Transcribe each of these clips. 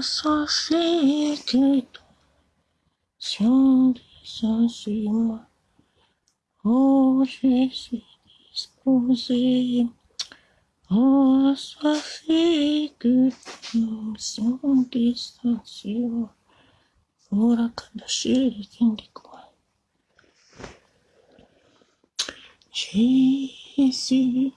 Sachez que ton sur moi. Oh, je suis disposé. Oh, sois fait que ton sang descend sur moi. Oh, la kadashiri quoi. Jésus.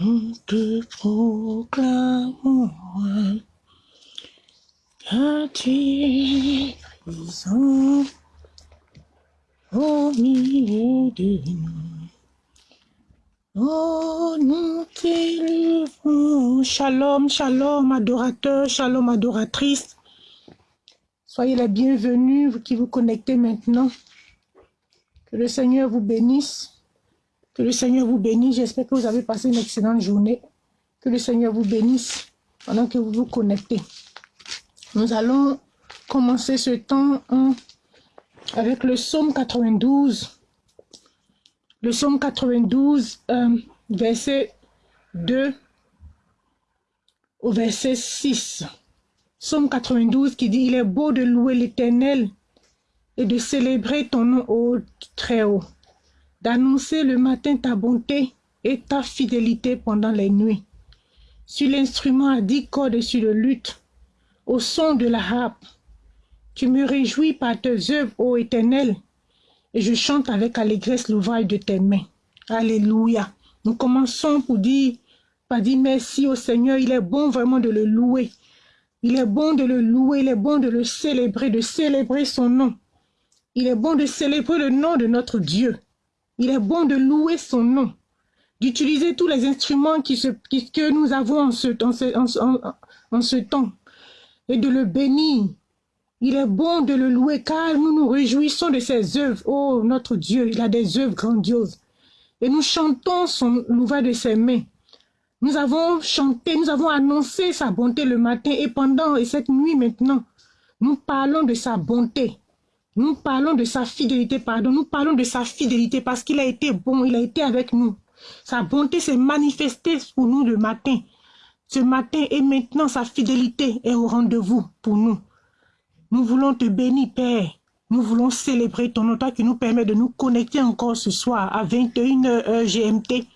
Nous te proclamons car tu es présent au milieu de nous. Oh, nous t'élevons. Shalom, shalom, adorateur, shalom, adoratrice. Soyez les bienvenus, vous qui vous connectez maintenant. Que le Seigneur vous bénisse. Que le Seigneur vous bénisse. J'espère que vous avez passé une excellente journée. Que le Seigneur vous bénisse pendant que vous vous connectez. Nous allons commencer ce temps avec le psaume 92. Le psaume 92, euh, verset 2 au verset 6. Psaume 92 qui dit, il est beau de louer l'éternel et de célébrer ton nom au très haut d'annoncer le matin ta bonté et ta fidélité pendant les nuits. Sur l'instrument à dix cordes et sur le luth, au son de la harpe, tu me réjouis par tes œuvres, ô Éternel, et je chante avec allégresse l'ouvrage de tes mains. Alléluia. Nous commençons pour dire, par dire merci au Seigneur. Il est bon vraiment de le louer. Il est bon de le louer, il est bon de le célébrer, de célébrer son nom. Il est bon de célébrer le nom de notre Dieu. Il est bon de louer son nom, d'utiliser tous les instruments que nous avons en ce, en, ce, temps et de le bénir. Il est bon de le louer car nous nous réjouissons de ses œuvres. Oh, notre Dieu, il a des œuvres grandioses. Et nous chantons son l'ouvrage de ses mains. Nous avons chanté, nous avons annoncé sa bonté le matin et pendant et cette nuit maintenant, nous parlons de sa bonté. Nous parlons de sa fidélité, pardon. Nous parlons de sa fidélité parce qu'il a été bon, il a été avec nous. Sa bonté s'est manifestée pour nous le matin. Ce matin et maintenant, sa fidélité est au rendez-vous pour nous. Nous voulons te bénir, Père. Nous voulons célébrer ton nom, qui nous permet de nous connecter encore ce soir à 21h GMT,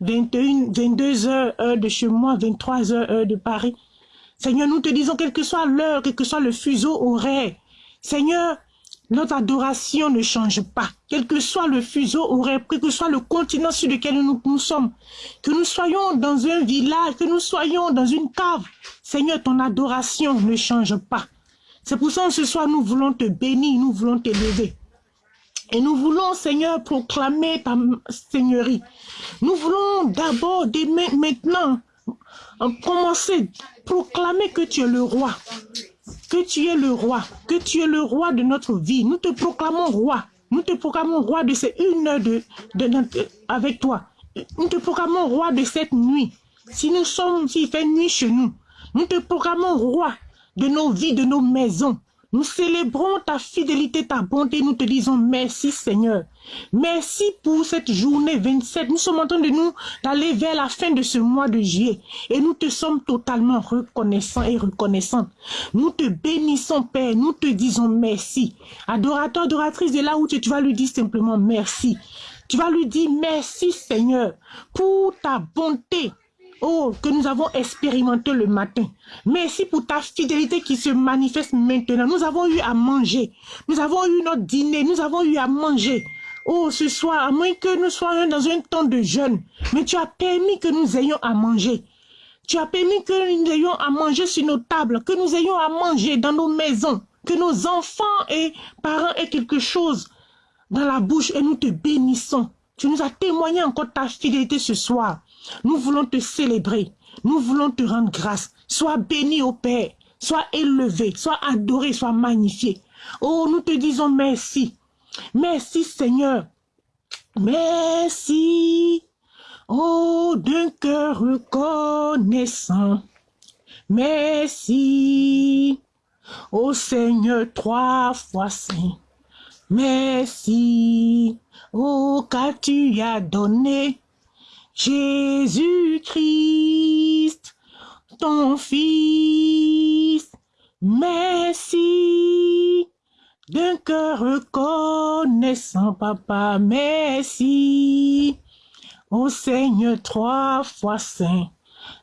21, 22h heure de chez moi, 23h heure de Paris. Seigneur, nous te disons, quelle que soit l'heure, quel que soit le fuseau horaire, Seigneur, notre adoration ne change pas. Quel que soit le fuseau horaire, quel que soit le continent sur lequel nous, nous sommes, que nous soyons dans un village, que nous soyons dans une cave, Seigneur, ton adoration ne change pas. C'est pour ça que ce soir, nous voulons te bénir, nous voulons t'élever. Et nous voulons, Seigneur, proclamer ta Seigneurie. Nous voulons d'abord, dès maintenant, commencer, proclamer que tu es le roi que tu es le roi, que tu es le roi de notre vie. Nous te proclamons roi. Nous te proclamons roi de ces une heure de, avec toi. Nous te proclamons roi de cette nuit. Si nous sommes, s'il fait nuit chez nous, nous te proclamons roi de nos vies, de nos maisons. Nous célébrons ta fidélité, ta bonté. Nous te disons merci Seigneur. Merci pour cette journée 27. Nous sommes en train de nous d'aller vers la fin de ce mois de juillet. Et nous te sommes totalement reconnaissants et reconnaissants. Nous te bénissons Père. Nous te disons merci. Adorateur, adoratrice de là où tu, tu vas lui dire simplement merci. Tu vas lui dire merci Seigneur pour ta bonté, oh, que nous avons expérimenté le matin. Merci pour ta fidélité qui se manifeste maintenant. Nous avons eu à manger. Nous avons eu notre dîner. Nous avons eu à manger. Oh, ce soir, à moins que nous soyons dans un temps de jeûne, mais tu as permis que nous ayons à manger. Tu as permis que nous ayons à manger sur nos tables, que nous ayons à manger dans nos maisons, que nos enfants et parents aient quelque chose dans la bouche et nous te bénissons. Tu nous as témoigné encore ta fidélité ce soir. Nous voulons te célébrer. Nous voulons te rendre grâce. Sois béni au Père. Sois élevé. Sois adoré. Sois magnifié. Oh, nous te disons merci. Merci Seigneur. Merci. Oh, d'un cœur reconnaissant. Merci. Oh Seigneur, trois fois saint. Merci. Oh, car tu as donné Jésus-Christ, ton Fils. Merci d'un cœur reconnaissant, Papa, merci. Ô Seigneur, trois fois saint,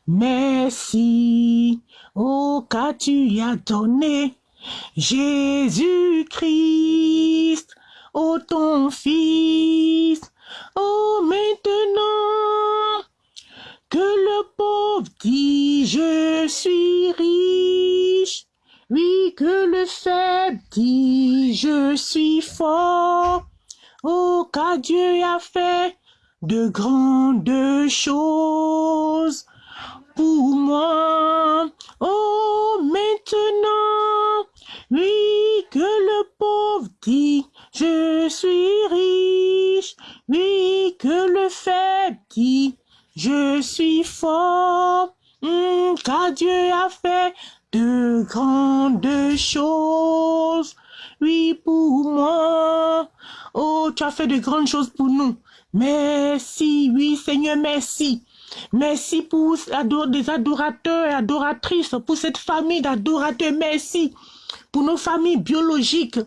merci. Oh, car tu as donné Jésus-Christ, ô ton Fils. Oh, maintenant que le pauvre dit, je suis riche. Oui, que le faible dit, je suis fort. Oh, car Dieu a fait de grandes choses pour moi. Oh, maintenant, oui, que le pauvre dit, je suis riche. Oui, que le faible dit, je suis fort. Hmm, car Dieu a fait de grandes choses. Oui, pour moi. Oh, tu as fait de grandes choses pour nous. Merci, oui, Seigneur, merci. Merci pour des adorateurs et adoratrices, pour cette famille d'adorateurs. Merci pour nos familles biologiques.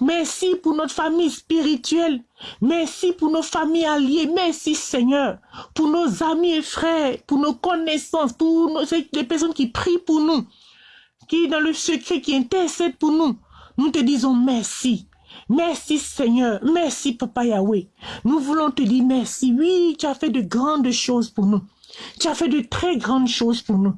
Merci pour notre famille spirituelle. Merci pour nos familles alliées. Merci Seigneur. Pour nos amis et frères, pour nos connaissances, pour les personnes qui prient pour nous, qui dans le secret, qui intercèdent pour nous. Nous te disons merci. Merci Seigneur, merci Papa Yahweh. Nous voulons te dire merci. Oui, tu as fait de grandes choses pour nous. Tu as fait de très grandes choses pour nous.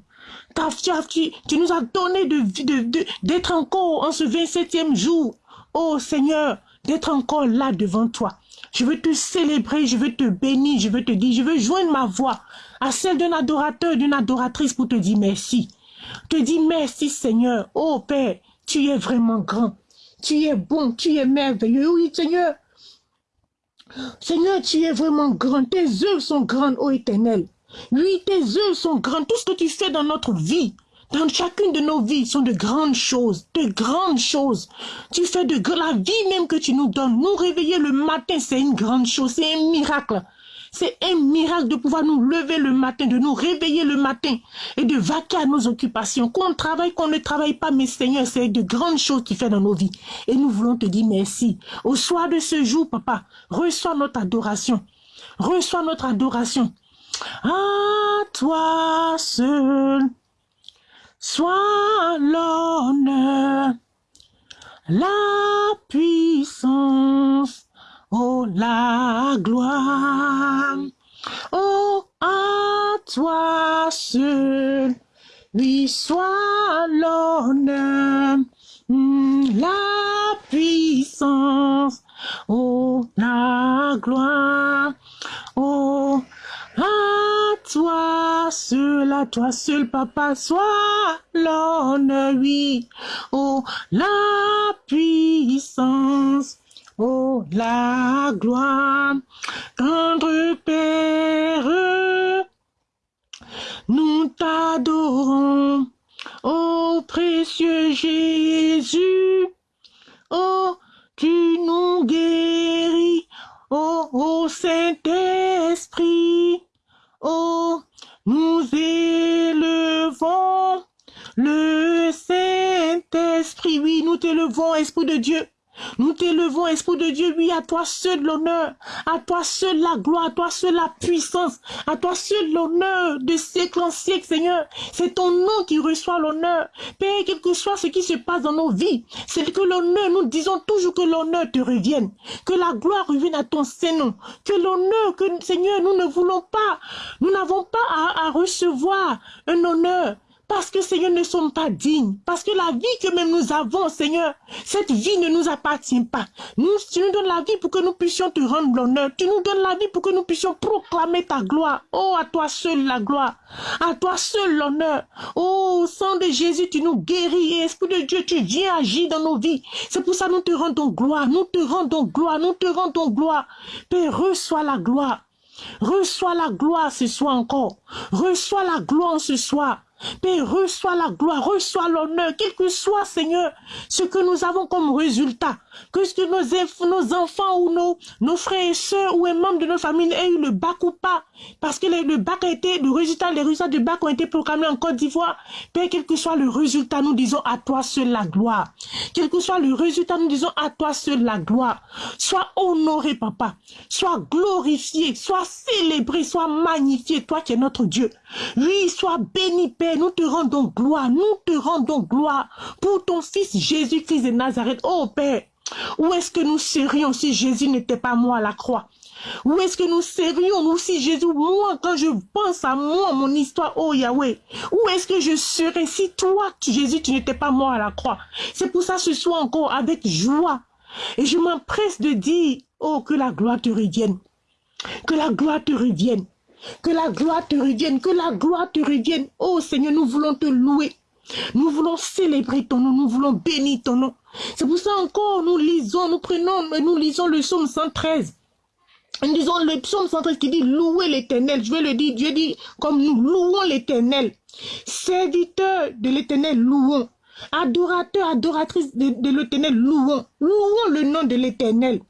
Tu, tu, nous as donné d'être de, encore en ce 27e jour. Oh Seigneur, d'être encore là devant toi. Je veux te célébrer, je veux te bénir, je veux te dire, je veux joindre ma voix à celle d'un adorateur, d'une adoratrice pour te dire merci. Te dire merci Seigneur. Oh Père, tu es vraiment grand. Tu es bon, tu es merveilleux. Oui Seigneur. Seigneur, tu es vraiment grand. Tes œuvres sont grandes, ô éternel. Oui, tes œuvres sont grandes. Tout ce que tu fais dans notre vie, dans chacune de nos vies, sont de grandes choses, de grandes choses. Tu fais de la vie même que tu nous donnes. Nous réveiller le matin, c'est une grande chose, c'est un miracle. C'est un miracle de pouvoir nous lever le matin, de nous réveiller le matin et de vaquer à nos occupations. Qu'on travaille, qu'on ne travaille pas, mais Seigneur, c'est de grandes choses qu'il fait dans nos vies. Et nous voulons te dire merci. Au soir de ce jour, papa, reçois notre adoration. Reçois notre adoration. À toi seul soit l'honneur, la puissance, oh la gloire. Oh, à toi seul, lui soit l'honneur, hmm, la puissance, oh la gloire. Oh, à toi seul, à toi seul, papa, soit l'honneur, oui. Oh, la puissance, la gloire. Tendre Père, nous t'adorons. Oh, précieux Jésus, oh, tu nous guéris. Oh, oh Saint-Esprit, oh, nous élevons le Saint-Esprit. Oui, nous t'élevons, Esprit de Dieu. Nous t'élevons, Esprit de Dieu, oui, à toi seul l'honneur, à toi seul la gloire, à toi seul la puissance, à toi seul l'honneur de siècle en siècle, Seigneur. C'est ton nom qui reçoit l'honneur. Père, quel que soit ce qui se passe dans nos vies, c'est que l'honneur, nous disons toujours que l'honneur te revienne, que la gloire revienne à ton Seigneur, que l'honneur, que Seigneur, nous ne voulons pas, nous n'avons pas à recevoir un honneur parce que, Seigneur, ne sommes pas dignes. Parce que la vie que même nous avons, Seigneur, cette vie ne nous appartient pas. Nous, tu nous donnes la vie pour que nous puissions te rendre l'honneur. Tu nous donnes la vie pour que nous puissions proclamer ta gloire. Oh, à toi seul la gloire. À toi seul l'honneur. Oh, sang de Jésus, tu nous guéris. Esprit de Dieu, tu viens agir dans nos vies. C'est pour ça que nous te rendons gloire. Nous te rendons gloire. Nous te rendons gloire. Père, reçois la gloire. Reçois la gloire ce soir encore. Reçois la gloire ce soir. Père, reçois la gloire, reçois l'honneur, quel que soit, Seigneur, ce que nous avons comme résultat que ce que nos, enfants ou nos, frères et sœurs ou un membre de notre famille aient eu le bac ou pas, parce que le, bac a été, le résultat, les résultats du bac ont été proclamés en Côte d'Ivoire. Père, quel que soit le résultat, nous disons à toi seul la gloire. Quel que soit le résultat, nous disons à toi seul la gloire. Sois honoré, papa. Sois glorifié, sois célébré, sois magnifié, toi qui es notre Dieu. Oui, sois béni, Père. Nous te rendons gloire, nous te rendons gloire pour ton Fils Jésus-Christ de Nazareth. Oh, Père, où est-ce que nous serions si Jésus n'était pas moi à la croix? Où est-ce que nous serions, nous, si Jésus, moi, quand je pense à moi, mon histoire, oh Yahweh, où est-ce que je serais si toi, Jésus, tu n'étais pas moi à la croix? C'est pour ça ce soir encore, avec joie, et je m'empresse de dire, oh, que la gloire te revienne, que la gloire te revienne, que la gloire te revienne, que la gloire te revienne. Oh Seigneur, nous voulons te louer. Nous voulons célébrer ton nom, nous voulons bénir ton nom. C'est pour ça encore, nous lisons, nous prenons, nous lisons le psaume 113. Nous lisons le psaume 113 qui dit louer l'éternel. Je vais le dire, Dieu dit comme nous louons l'éternel. Serviteurs de l'éternel, louons. Adorateurs, adoratrices de l'éternel, louons. Louons le nom de l'éternel.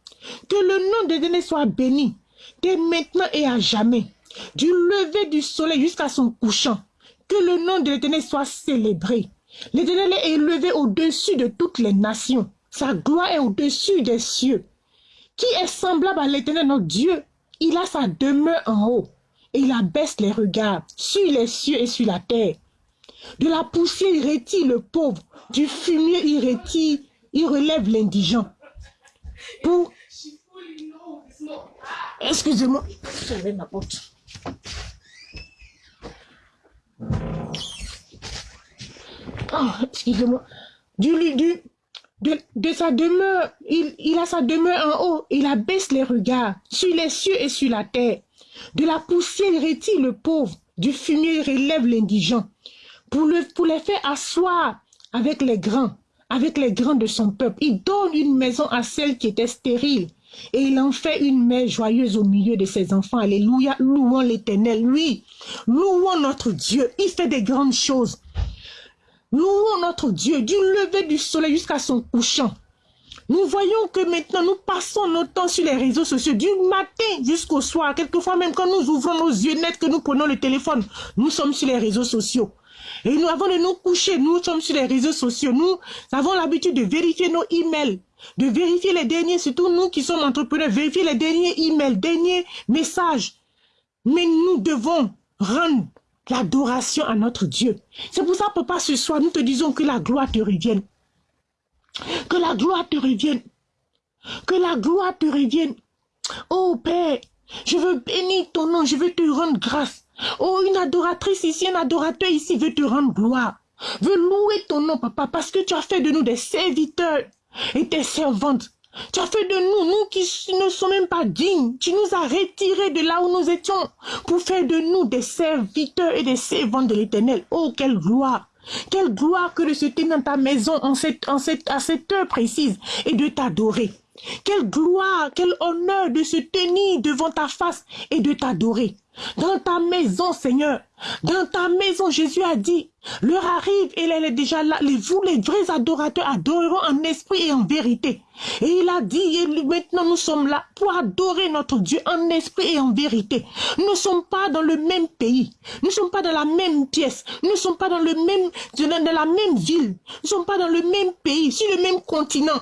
Que le nom de l'éternel soit béni, dès maintenant et à jamais. Du lever du soleil jusqu'à son couchant. Que le nom de l'éternel soit célébré. L'éternel est élevé au-dessus de toutes les nations. Sa gloire est au-dessus des cieux. Qui est semblable à l'éternel notre Dieu Il a sa demeure en haut et il abaisse les regards sur les cieux et sur la terre. De la poussière, il retire le pauvre. Du fumier, il retire, il relève l'indigent. Pour... Excusez-moi, j'avais ma porte. Oh, excusez-moi. Du, du, de, sa demeure, il, a sa demeure en haut, il abaisse les regards sur les cieux et sur la terre. De la poussière, il retire le pauvre, du fumier, il relève l'indigent, pour, le, pour les faire asseoir avec les grands, avec les grands de son peuple. Il donne une maison à celle qui était stérile, et il en fait une mère joyeuse au milieu de ses enfants. Alléluia, louons l'éternel, lui, louons notre Dieu, il fait des grandes choses. Louons notre Dieu du lever du soleil jusqu'à son couchant. Nous voyons que maintenant nous passons notre temps sur les réseaux sociaux du matin jusqu'au soir. Quelquefois même quand nous ouvrons nos yeux nets, que nous prenons le téléphone, nous sommes sur les réseaux sociaux. Et nous, avons de nous coucher, nous sommes sur les réseaux sociaux. Nous avons l'habitude de vérifier nos emails, de vérifier les derniers, surtout nous qui sommes entrepreneurs, vérifier les derniers emails, derniers messages. Mais nous devons rendre l'adoration à notre Dieu. C'est pour ça, papa, ce soir, nous te disons que la gloire te revienne. Que la gloire te revienne. Que la gloire te revienne. Oh Père, je veux bénir ton nom, je veux te rendre grâce. Oh, une adoratrice ici, un adorateur ici veut te rendre gloire. Veut louer ton nom, papa, parce que tu as fait de nous des serviteurs et des servantes. Tu as fait de nous, nous qui ne sommes même pas dignes. Tu nous as retirés de là où nous étions pour faire de nous des serviteurs et des servants de l'éternel. Oh, quelle gloire! Quelle gloire que de se tenir dans ta maison en cette, en cette, à cette heure précise et de t'adorer. Quelle gloire, quel honneur de se tenir devant ta face et de t'adorer. Dans ta maison, Seigneur, dans ta maison, Jésus a dit, l'heure arrive et elle est déjà là. Vous, les vrais adorateurs, adoreront en esprit et en vérité. Et il a dit, et maintenant nous sommes là pour adorer notre Dieu en esprit et en vérité. Nous ne sommes pas dans le même pays. Nous ne sommes pas dans la même pièce. Nous ne sommes pas dans, le même, dans la même ville. Nous ne sommes pas dans le même pays, sur le même continent.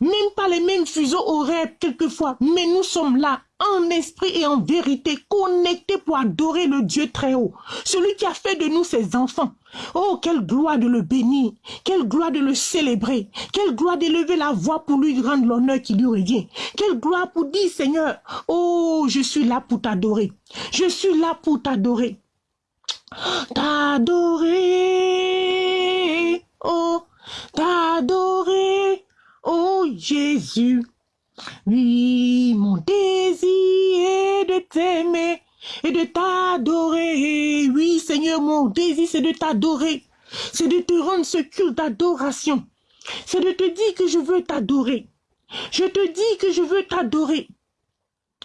Même pas les mêmes fuseaux horaires quelquefois, mais nous sommes là en esprit et en vérité, connectés pour adorer le Dieu très haut, celui qui a fait de nous ses enfants. Oh, quelle gloire de le bénir, quelle gloire de le célébrer, quelle gloire d'élever la voix pour lui rendre l'honneur qui lui revient, quelle gloire pour dire, Seigneur, oh, je suis là pour t'adorer, je suis là pour t'adorer. T'adorer, oh, t'adorer, oh Jésus. Oui, mon désir est de t'aimer et de t'adorer. Oui, Seigneur, mon désir, c'est de t'adorer. C'est de te rendre ce culte d'adoration. C'est de te dire que je veux t'adorer. Je te dis que je veux t'adorer.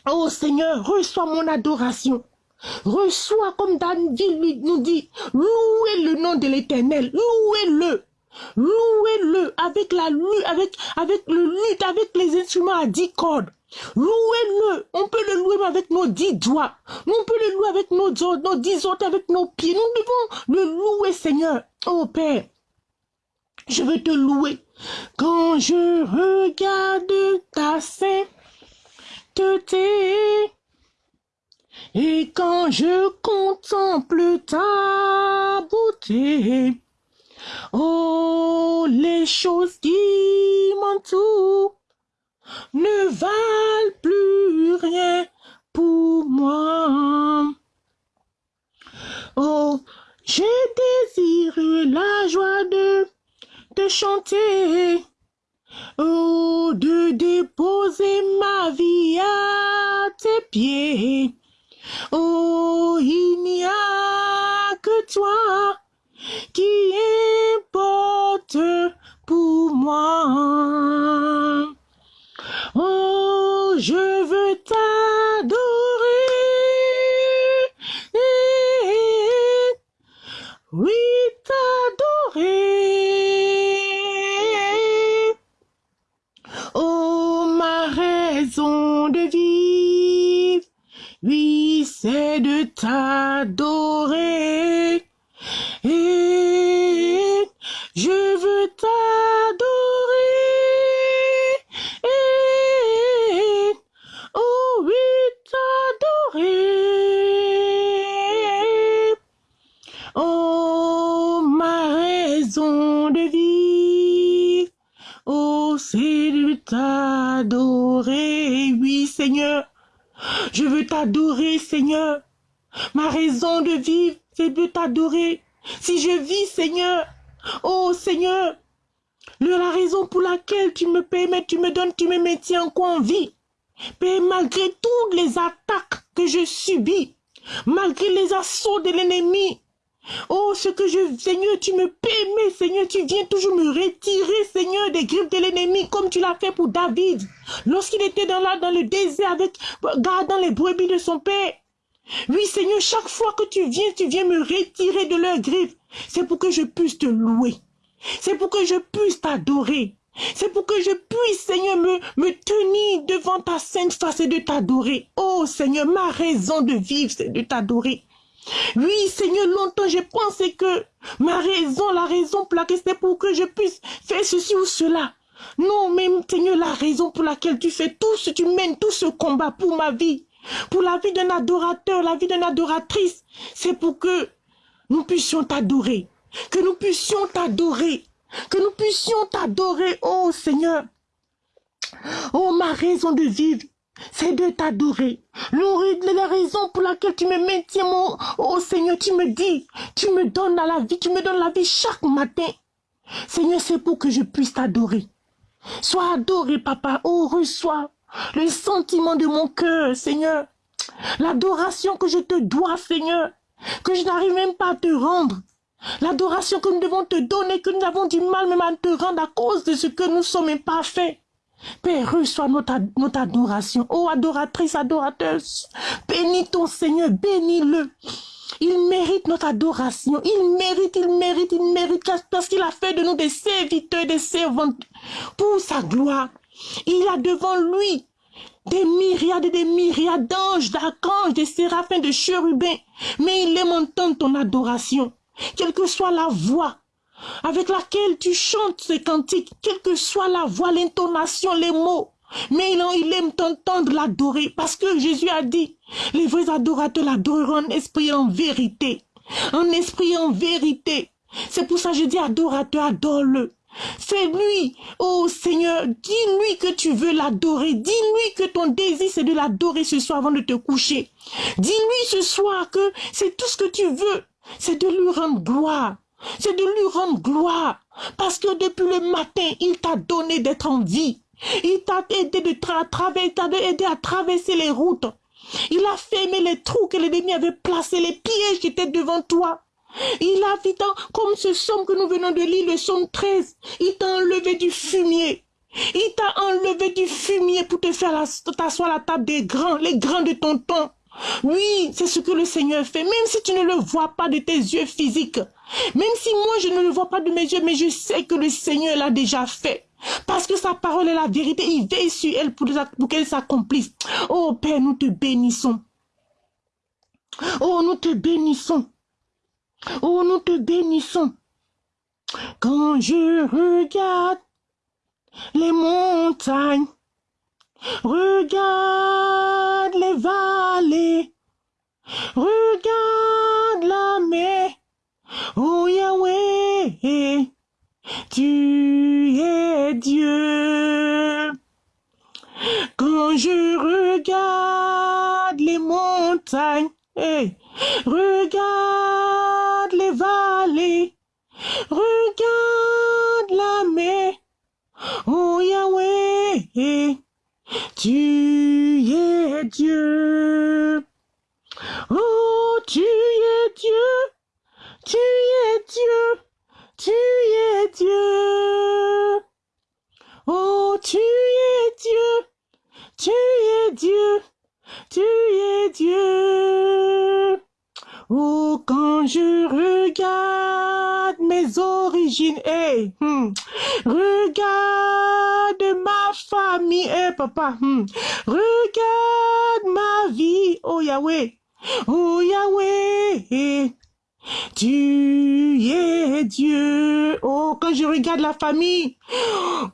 Oh Seigneur, reçois mon adoration. Reçois comme David nous dit, louez le nom de l'Éternel, louez-le. Louez-le avec la lutte, avec, le lutte, avec les instruments à dix cordes. Louez-le. On peut le louer avec nos dix doigts. On peut le louer avec nos, nos dix autres, avec nos pieds. Nous devons le louer, Seigneur. Oh Père, je veux te louer. Quand je regarde ta sainteté, et quand je contemple ta beauté, oh, les choses qui m'entourent ne valent plus rien pour moi. Oh, je désire la joie de te chanter, oh, de déposer ma vie à tes pieds. Oh, il n'y a que toi qui importe pour moi. Oh, je veux t'adorer. Oui, t'adorer. Oh, ma raison de vivre. Oui, c'est de t'adorer. Oui, Seigneur. Je veux t'adorer, Seigneur. Ma raison de vivre, c'est de t'adorer. Si je vis, Seigneur, oh Seigneur, la raison pour laquelle tu me permets, tu me donnes, tu me maintiens encore en vie? Malgré toutes les attaques que je subis, malgré les assauts de l'ennemi, oh, ce que je, Seigneur, tu me permets, Seigneur, tu viens toujours me retirer, Seigneur, des griffes de l'ennemi, comme tu l'as fait pour David, lorsqu'il était dans, le désert avec, gardant les brebis de son père. Oui, Seigneur, chaque fois que tu viens, tu viens me retirer de leurs griffes. C'est pour que je puisse te louer. C'est pour que je puisse t'adorer. C'est pour que je puisse, Seigneur, me tenir devant ta sainte face et de t'adorer. Oh, Seigneur, ma raison de vivre, c'est de t'adorer. Oui, Seigneur, longtemps j'ai pensé que ma raison, la raison pour laquelle c'était pour que je puisse faire ceci ou cela. Non, mais Seigneur, la raison pour laquelle tu fais tout ce, tu mènes tout ce combat pour ma vie, pour la vie d'un adorateur, la vie d'une adoratrice, c'est pour que nous puissions t'adorer, que nous puissions t'adorer, que nous puissions t'adorer, oh Seigneur. Oh, ma raison de vivre, c'est de t'adorer. La raison pour laquelle tu me maintiens, mon, oh Seigneur, tu me dis, tu me donnes la vie, tu me donnes la vie chaque matin. Seigneur, c'est pour que je puisse t'adorer. Sois adoré, papa. Oh, reçois le sentiment de mon cœur, Seigneur. L'adoration que je te dois, Seigneur, que je n'arrive même pas à te rendre. L'adoration que nous devons te donner, que nous avons du mal même à te rendre à cause de ce que nous sommes imparfaits. Père, reçois notre, notre adoration. Oh, adoratrice, adorateuse, bénis ton Seigneur, bénis-le. Il mérite notre adoration. Il mérite, il mérite, il mérite, parce qu'il a fait de nous des serviteurs, des servantes pour sa gloire. Il a devant lui des myriades et des myriades d'anges, d'archanges, de séraphins, de chérubins. Mais il aime entendre ton adoration. Quelle que soit la voix avec laquelle tu chantes ce cantique, quelle que soit la voix, l'intonation, les mots. Mais il, il aime t'entendre l'adorer parce que Jésus a dit, les vrais adorateurs l'adoreront en esprit en vérité. En esprit en vérité. C'est pour ça que je dis adorateur, adore-le. Fais-lui, oh Seigneur, dis-lui que tu veux l'adorer. Dis-lui que ton désir c'est de l'adorer ce soir avant de te coucher. Dis-lui ce soir que c'est tout ce que tu veux. C'est de lui rendre gloire. C'est de lui rendre gloire. Parce que depuis le matin, il t'a donné d'être en vie. Il t'a aidé de tra traverser, t'a aidé à traverser les routes. Il a fermé les trous que l'ennemi avait placés, les pièges qui étaient devant toi. Il a dans- comme ce somme que nous venons de lire, le somme 13, il t'a enlevé du fumier. Il t'a enlevé du fumier pour te faire t'asseoir à la table des grands, les grands de ton temps. Oui, c'est ce que le Seigneur fait, même si tu ne le vois pas de tes yeux physiques. Même si moi je ne le vois pas de mes yeux, mais je sais que le Seigneur l'a déjà fait. Parce que sa parole est la vérité, il veille sur elle pour, qu'elle s'accomplisse. Oh Père, nous te bénissons. Oh, nous te bénissons. Oh, nous te bénissons. Quand je regarde les montagnes, regarde les vallées, regarde la mer, oh Yahweh, tu es Dieu. Quand je regarde les montagnes, regarde les vallées, regarde la mer, oh Yahweh, tu es Dieu. Oh, tu es Dieu, tu es Dieu, tu es Dieu. Oh, tu es Dieu, tu es Dieu, tu es Dieu. Oh, quand je regarde mes origines, hey, hmm, regarde famille, hey, papa, hmm, regarde ma vie, oh Yahweh, oh Yahweh, tu es Dieu. Oh, quand je regarde la famille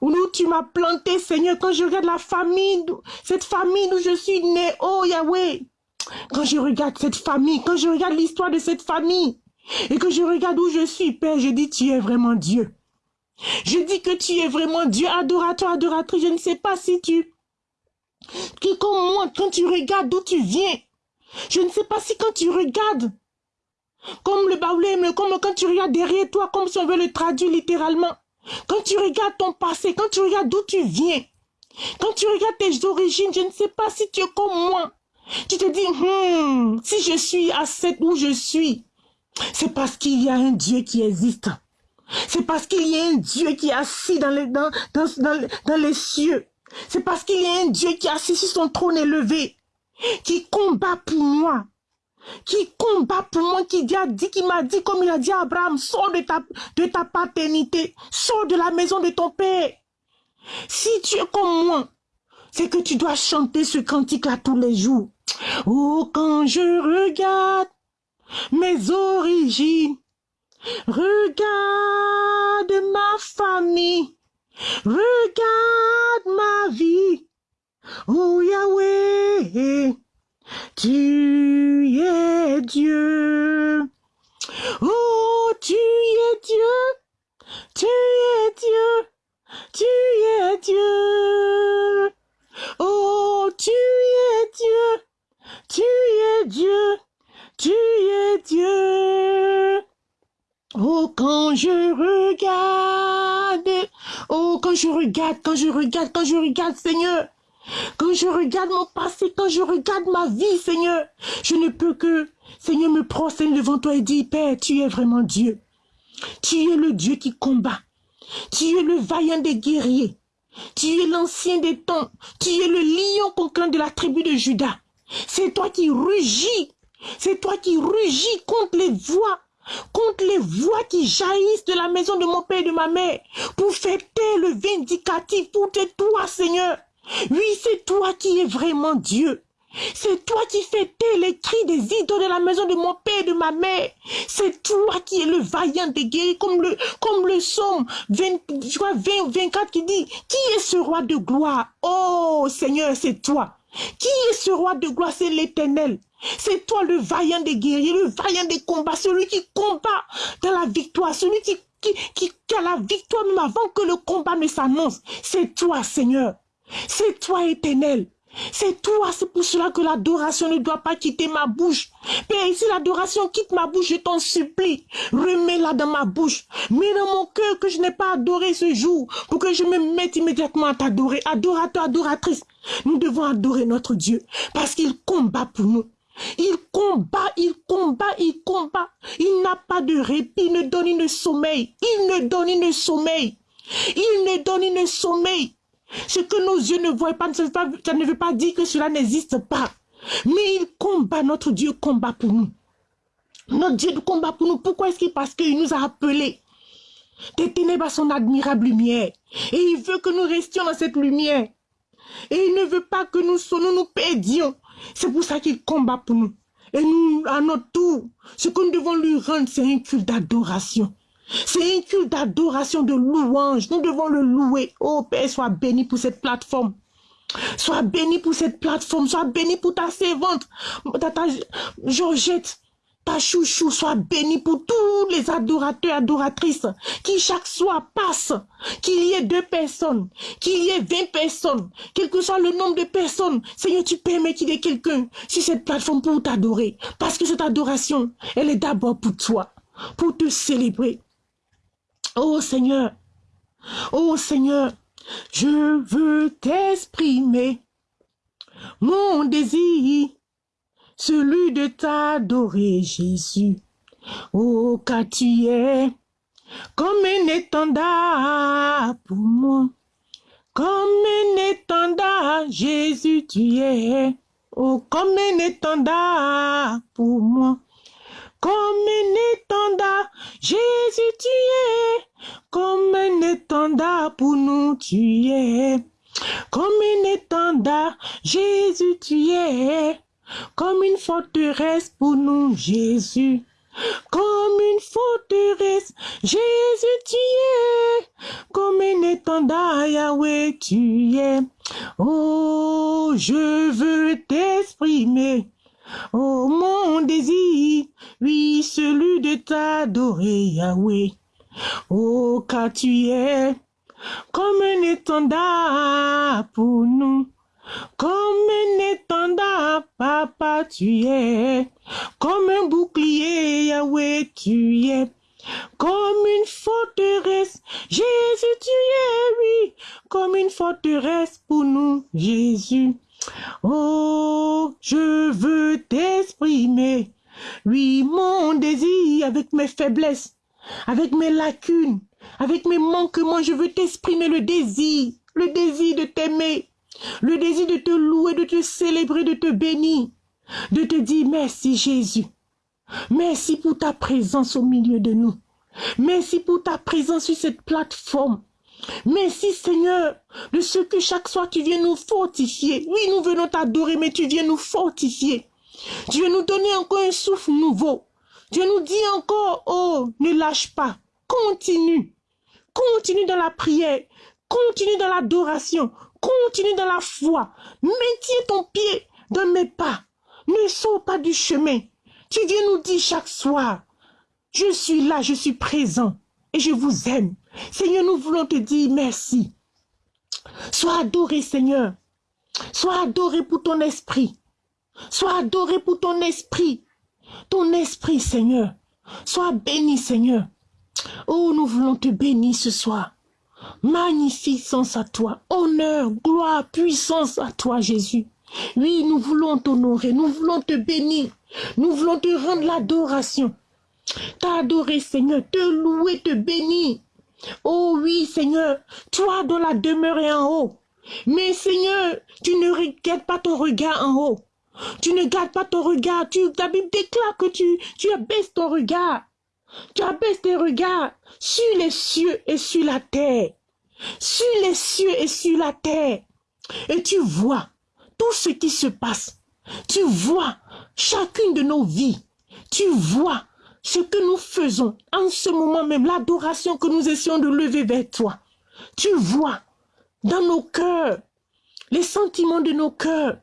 où tu m'as planté, Seigneur, quand je regarde la famille, cette famille où je suis né, oh Yahweh, quand je regarde cette famille, quand je regarde l'histoire de cette famille, et que je regarde où je suis, Père, je dis, tu es vraiment Dieu. Je dis que tu es vraiment Dieu, adorateur, adoratrice. Je ne sais pas si tu... Qui comme moi, quand tu regardes d'où tu viens, je ne sais pas si quand tu regardes, comme le baoulé, comme quand tu regardes derrière toi, comme si on veut le traduire littéralement, quand tu regardes ton passé, quand tu regardes d'où tu viens, quand tu regardes tes origines, je ne sais pas si tu es comme moi. Tu te dis, hmm, si je suis à cette où je suis, c'est parce qu'il y a un Dieu qui existe. C'est parce qu'il y a un Dieu qui est assis dans les, cieux. C'est parce qu'il y a un Dieu qui est assis sur son trône élevé, qui combat pour moi, qui combat pour moi, qui dit, qui m'a dit, comme il a dit à Abraham, sors de ta, de ta paternité, sors de la maison de ton père. Si tu es comme moi, c'est que tu dois chanter ce cantique-là tous les jours. Oh, quand je regarde mes origines, regarde ma famille, regarde ma vie. Oh Yahweh, tu es Dieu. Oh, tu es Dieu, tu es Dieu, tu es Dieu. Oh, tu es Dieu, tu es Dieu, tu es Dieu. Oh, quand je regarde, oh, quand je regarde, quand je regarde, quand je regarde, Seigneur, quand je regarde mon passé, quand je regarde ma vie, Seigneur, je ne peux que, Seigneur, me prosterner devant toi et dire, Père, tu es vraiment Dieu. Tu es le Dieu qui combat. Tu es le vaillant des guerriers. Tu es l'ancien des temps. Tu es le lion conquérant de la tribu de Judas. C'est toi qui rugis. C'est toi qui rugis contre les voix contre les voix qui jaillissent de la maison de mon père et de ma mère, pour taire le vindicatif, pour te toi, Seigneur. Oui, c'est toi qui es vraiment Dieu. C'est toi qui taire les cris des idoles de la maison de mon père et de ma mère. C'est toi qui es le vaillant des guerriers, comme le, comme le psaume 20, 20, 24 qui dit, qui est ce roi de gloire? Oh, Seigneur, c'est toi. Qui est ce roi de gloire? C'est l'éternel. C'est toi le vaillant des guerriers, le vaillant des combats, celui qui combat dans la victoire, celui qui, qui, a la victoire même avant que le combat ne s'annonce. C'est toi, Seigneur. C'est toi, éternel. C'est toi, c'est pour cela que l'adoration ne doit pas quitter ma bouche. Père, si l'adoration quitte ma bouche, je t'en supplie, remets-la dans ma bouche. Mets dans mon cœur que je n'ai pas adoré ce jour, pour que je me mette immédiatement à t'adorer. Adorateur, adoratrice, nous devons adorer notre Dieu, parce qu'il combat pour nous. Il combat, il combat, il combat. Il n'a pas de répit, il ne donne une sommeil. Il ne donne une sommeil. Il ne donne une sommeil. Ce que nos yeux ne voient pas, ça ne veut pas dire que cela n'existe pas. Mais il combat, notre Dieu combat pour nous. Notre Dieu combat pour nous. Pourquoi est-ce qu'il Parce qu'il nous a appelés des ténèbres à son admirable lumière. Et il veut que nous restions dans cette lumière. Et il ne veut pas que nous, nous, nous perdions. C'est pour ça qu'il combat pour nous. Et nous, à notre tour, ce que nous devons lui rendre, c'est un culte d'adoration. C'est un culte d'adoration, de louange. Nous devons le louer. Oh Père, sois béni pour cette plateforme. Sois béni pour cette plateforme. Sois béni pour ta servante, ta, Georgette ta chouchou soit béni pour tous les adorateurs, adoratrices, qui chaque soir passent, qu'il y ait deux personnes, qu'il y ait vingt personnes, quel que soit le nombre de personnes, Seigneur, tu permets qu'il y ait quelqu'un sur cette plateforme pour t'adorer, parce que cette adoration, elle est d'abord pour toi, pour te célébrer. Oh Seigneur, oh Seigneur, je veux t'exprimer mon désir celui de t'adorer, Jésus. Oh, car tu es comme un étendard pour moi. Comme un étendard, Jésus, tu es. Oh, comme un étendard pour moi. Comme un étendard, Jésus, tu es. Comme un étendard pour nous, tu es. Comme un étendard, Jésus, tu es comme une forteresse pour nous, Jésus. Comme une forteresse, Jésus tu es, comme un étendard, Yahweh tu es. Oh, je veux t'exprimer, oh mon désir, oui, celui de t'adorer, Yahweh. Oh, car tu es comme un étendard pour nous. Comme un étendard, papa, tu es. Comme un bouclier, Yahweh, tu es. Comme une forteresse, Jésus, tu es, oui. Comme une forteresse pour nous, Jésus. Oh, je veux t'exprimer. Oui, mon désir avec mes faiblesses, avec mes lacunes, avec mes manquements, je veux t'exprimer le désir, le désir de t'aimer, le désir de te louer, de te célébrer, de te bénir, de te dire merci Jésus. Merci pour ta présence au milieu de nous. Merci pour ta présence sur cette plateforme. Merci Seigneur de ce que chaque soir tu viens nous fortifier. Oui, nous venons t'adorer, mais tu viens nous fortifier. Tu viens nous donner encore un souffle nouveau. Dieu nous dit encore, oh, ne lâche pas. Continue. Continue dans la prière. Continue dans l'adoration. Continue dans la foi. Maintiens ton pied dans mes pas. Ne sors pas du chemin. Tu viens nous dire chaque soir, je suis là, je suis présent et je vous aime. Seigneur, nous voulons te dire merci. Sois adoré, Seigneur. Sois adoré pour ton esprit. Sois adoré pour ton esprit. Ton esprit, Seigneur. Sois béni, Seigneur. Oh, nous voulons te bénir ce soir. Magnificence à toi, honneur, gloire, puissance à toi, Jésus. Oui, nous voulons t'honorer, nous voulons te bénir, nous voulons te rendre l'adoration. T'adorer, Seigneur, te louer, te bénir. Oh oui, Seigneur, toi dont la demeure est en haut. Mais Seigneur, tu ne regardes pas ton regard en haut. Tu ne gardes pas ton regard. Tu, ta Bible déclare que tu, tu abaisses ton regard. Tu abaisses tes regards sur les cieux et sur la terre. Sur les cieux et sur la terre. Et tu vois tout ce qui se passe. Tu vois chacune de nos vies. Tu vois ce que nous faisons en ce moment même, l'adoration que nous essayons de lever vers toi. Tu vois dans nos cœurs les sentiments de nos cœurs,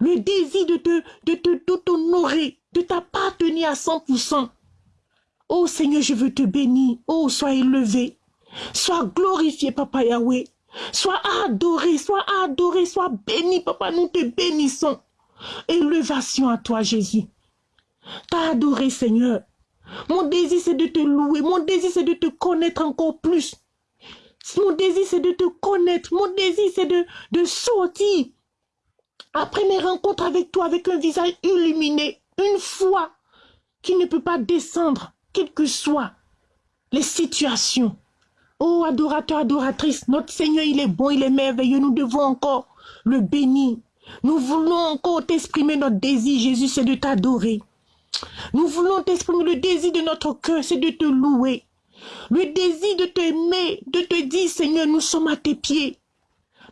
le désir de te, de t'honorer, de t'appartenir à 100%. Oh Seigneur, je veux te bénir. Oh, sois élevé. Sois glorifié, Papa Yahweh. Sois adoré, sois adoré, sois béni, Papa. Nous te bénissons. Élévation à toi, Jésus. T'as adoré, Seigneur. Mon désir, c'est de te louer. Mon désir, c'est de te connaître encore plus. Mon désir, c'est de te connaître. Mon désir, c'est de, de sortir. Après mes rencontres avec toi, avec un visage illuminé, une foi qui ne peut pas descendre quelles que soient les situations. Oh, adorateur, adoratrice, notre Seigneur, il est bon, il est merveilleux. Nous devons encore le bénir. Nous voulons encore t'exprimer notre désir, Jésus, c'est de t'adorer. Nous voulons t'exprimer le désir de notre cœur, c'est de te louer. Le désir de t'aimer, de te dire, Seigneur, nous sommes à tes pieds.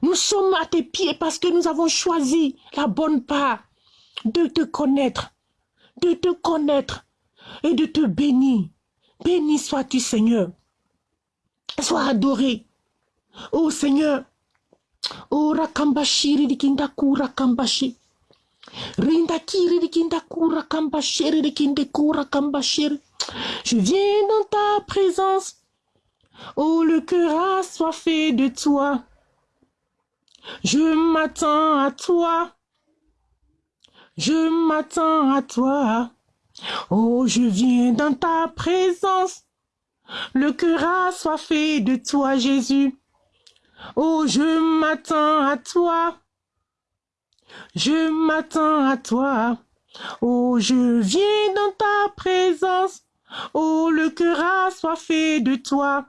Nous sommes à tes pieds parce que nous avons choisi la bonne part de te connaître, de te connaître et de te bénir. Béni sois-tu, Seigneur. Sois adoré. Oh Seigneur. Oh Rakambashiri dikindaku Rakambashi. Rindakiri dikindaku Rakambashiri dikindeku Rakambashiri. Je viens dans ta présence. Oh, le cœur assoiffé de toi. Je m'attends à toi. Je m'attends à toi. Oh, je viens dans ta présence. Le cœur assoiffé de toi, Jésus. Oh, je m'attends à toi. Je m'attends à toi. Oh, je viens dans ta présence. Oh, le cœur assoiffé de toi.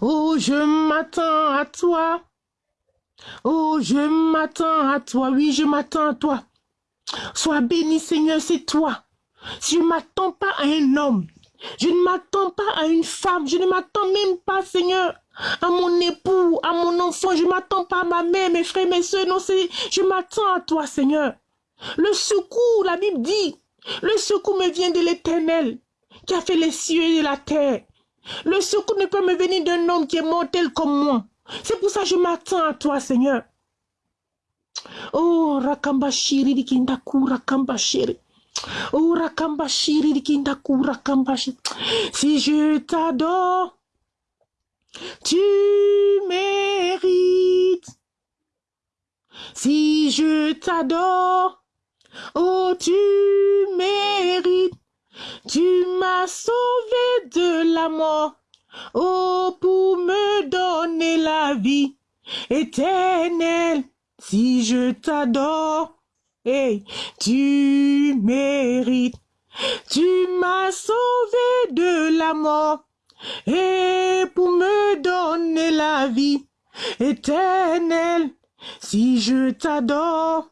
Oh, je m'attends à toi. Oh, je m'attends à toi. Oui, je m'attends à toi. Sois béni, Seigneur, c'est toi. Je ne m'attends pas à un homme. Je ne m'attends pas à une femme. Je ne m'attends même pas, Seigneur, à mon époux, à mon enfant. Je ne m'attends pas à ma mère, mes frères, mes soeurs. Non, je m'attends à toi, Seigneur. Le secours, la Bible dit, le secours me vient de l'éternel qui a fait les cieux et la terre. Le secours ne peut me venir d'un homme qui est mortel comme moi. C'est pour ça que je m'attends à toi, Seigneur. Oh, Rakambashiri Dikindaku Si je t'adore, tu mérites. Si je t'adore, oh, tu mérites. Tu m'as sauvé de la mort, oh, pour me donner la vie éternelle. Si je t'adore, hey, tu mérites. Tu m'as sauvé de la mort et pour me donner la vie éternelle. Si je t'adore,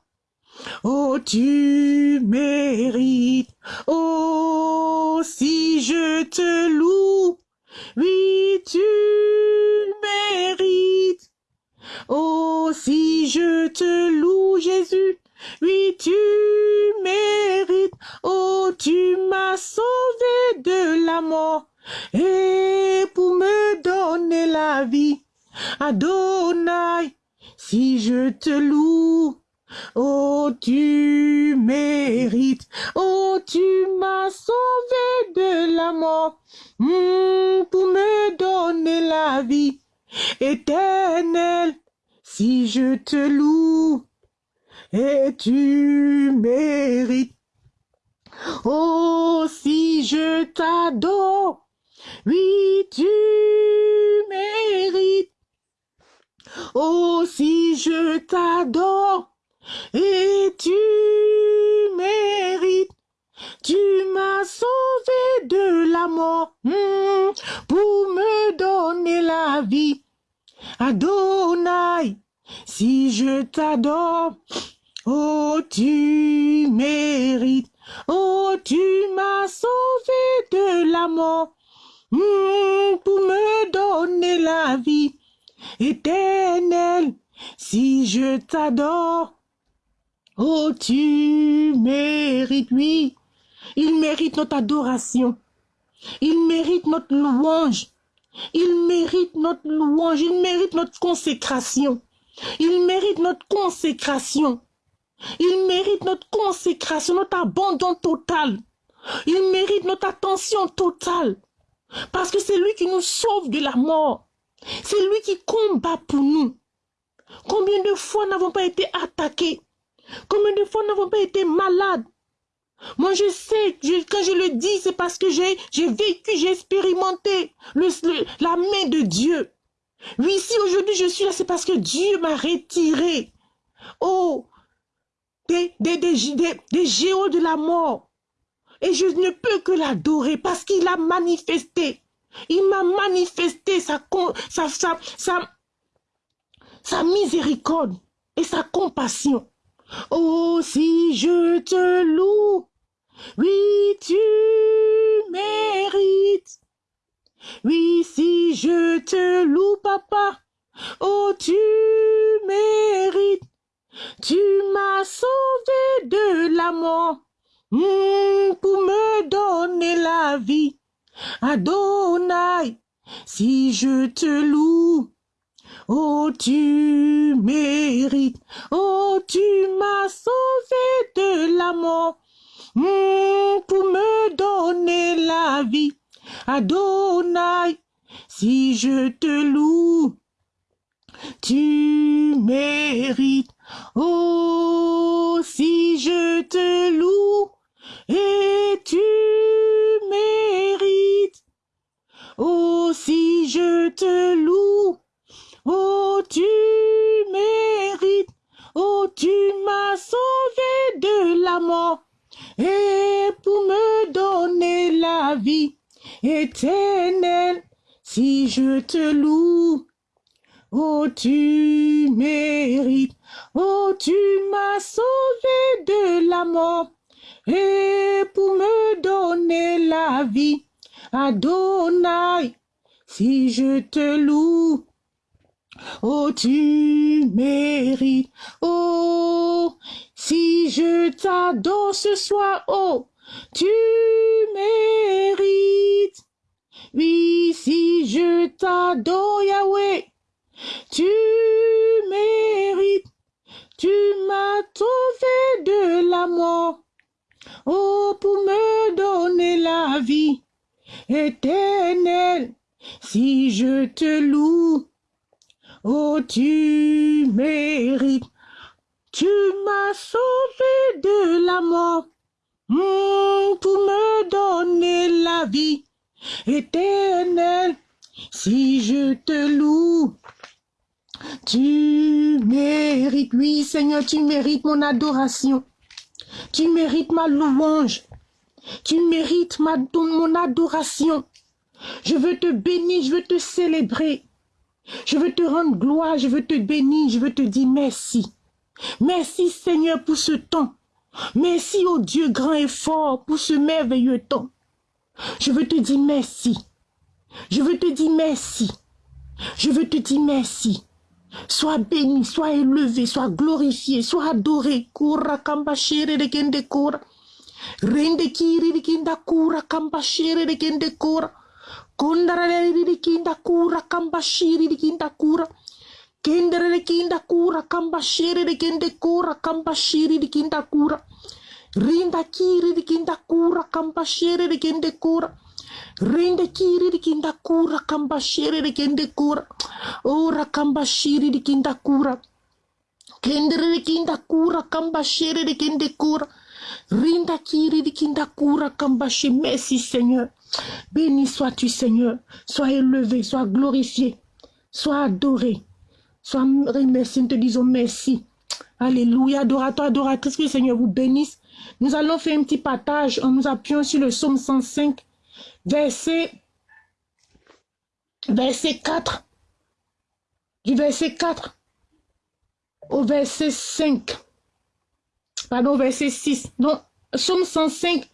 oh tu mérites. Oh si je te loue, oui tu mérites. Oh, si je te loue, Jésus, oui, tu mérites. Oh, tu m'as sauvé de la mort et pour me donner la vie. Adonai, si je te loue, oh, tu mérites. Oh, tu m'as sauvé de la mort hmm, pour me donner la vie éternel, si je te loue, et tu mérites. Oh, si je t'adore, oui, tu mérites? Oh, si je t'adore, et tu mérites. Tu m'as sauvé de la mort hmm, pour me donner la vie. Adonai, si je t'adore, oh tu mérites, oh tu m'as sauvé de la mort hmm, pour me donner la vie éternelle. Si je t'adore, oh tu mérites, oui, il mérite notre adoration. Il mérite notre louange. Il mérite notre louange. Il mérite notre consécration. Il mérite notre consécration. Il mérite notre consécration, notre abandon total. Il mérite notre attention totale. Parce que c'est lui qui nous sauve de la mort. C'est lui qui combat pour nous. Combien de fois n'avons pas été attaqués? Combien de fois n'avons pas été malades? Moi, je sais, quand je le dis, c'est parce que j'ai vécu, j'ai expérimenté la main de Dieu. Oui, si aujourd'hui je suis là, c'est parce que Dieu m'a retiré. Oh, des, des, géants de la mort. Et je ne peux que l'adorer parce qu'il a manifesté. Il m'a manifesté sa, sa, sa, sa, sa miséricorde. et sa compassion. Oh, si je te loue, oui, tu mérites. Oui, si je te loue, papa, oh, tu mérites. Tu m'as sauvé de la mort hmm, pour me donner la vie. Adonai, si je te loue, oh tu mérites, oh tu m'as sauvé de la mort hmm, pour me donner la vie. Adonai, si je te loue, tu mérites, oh si je te loue, et tu mérites. Oh, si je te loue, oh, tu mérites. Oh, tu m'as sauvé de la mort et pour me donner la vie éternelle. Si je te loue, oh, tu mérites. Oh, tu m'as sauvé de la mort et pour me donner la vie. Adonai, si je te loue, oh tu mérites, oh si je t'adore ce soir, oh tu mérites. Oui, si je t'adore Yahweh, tu mérites. Tu m'as trouvé de la mort Oh, pour me donner la vie éternelle, si je te loue, oh, tu mérites. Tu m'as sauvé de la mort hmm, pour me donner la vie éternelle. Si je te loue, tu mérites, oui Seigneur, tu mérites mon adoration. Tu mérites ma louange. Tu mérites mon adoration. Je veux te bénir, je veux te célébrer. Je veux te rendre gloire, je veux te bénir, je veux te dire merci. Merci Seigneur pour ce temps. Merci au Dieu grand et fort pour ce merveilleux temps. Je veux te dire merci. Je veux te dire merci. Je veux te dire merci. Sois béni, sois élevé, sois glorifié, sois adoré. Kura kamba shere de kende kura. Rende kiri de kinda kura kamba shere de kende kura. Kondara de kinda kura kamba shiri de kinda kura. Kendere de kinda kura kamba shere de kende kura kamba shiri de kinda kura. Kiri de kinda kura kamba shere de kende kura. Rende kiri di kinda kura kamba shiri di kende kura. Ora kamba shiri di kinda kura. Kendere di kinda kura kamba shiri di kende kura. Rinda kiri di kinda kura. Merci Seigneur. Béni sois-tu Seigneur. Sois élevé, sois glorifié, sois adoré. Sois remercié, nous te disons merci. Alléluia, adorateur, adoratrice, que le Seigneur vous bénisse. Nous allons faire un petit partage en nous appuyant sur le psaume 105 verset, verset 4, du verset 4 au verset 5, pardon, verset 6, non, Somme 105,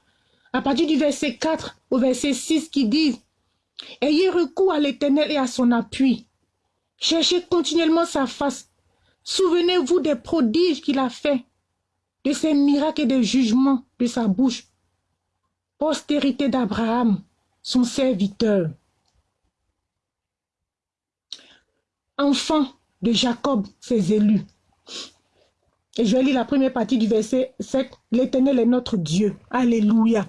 à partir du verset 4 au verset 6 qui dit, Ayez recours à l'Éternel et à son appui. Cherchez continuellement sa face. Souvenez-vous des prodiges qu'il a faits, de ses miracles et des jugements de sa bouche. Postérité d'Abraham, son serviteur. Enfant de Jacob, ses élus. Et je lis la première partie du verset 7. L'Éternel est notre Dieu. Alléluia.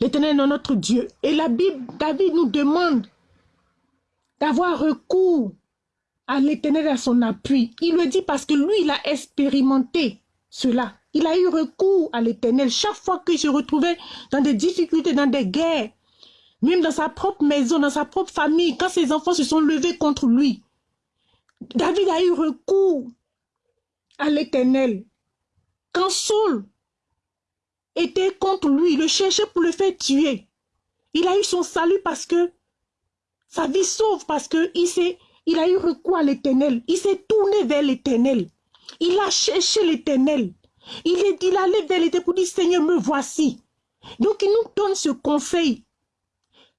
L'Éternel est notre Dieu. Et la Bible, David nous demande d'avoir recours à l'Éternel à son appui. Il le dit parce que lui, il a expérimenté cela. Il a eu recours à l'éternel chaque fois qu'il se retrouvait dans des difficultés, dans des guerres. Même dans sa propre maison, dans sa propre famille, quand ses enfants se sont levés contre lui. David a eu recours à l'éternel. Quand Saul était contre lui, il le cherchait pour le faire tuer. Il a eu son salut parce que sa vie sauve, parce qu'il il a eu recours à l'éternel. Il s'est tourné vers l'éternel. Il a cherché l'éternel. Il est, il vers l'éternel pour dire, Seigneur, me voici. Donc, il nous donne ce conseil.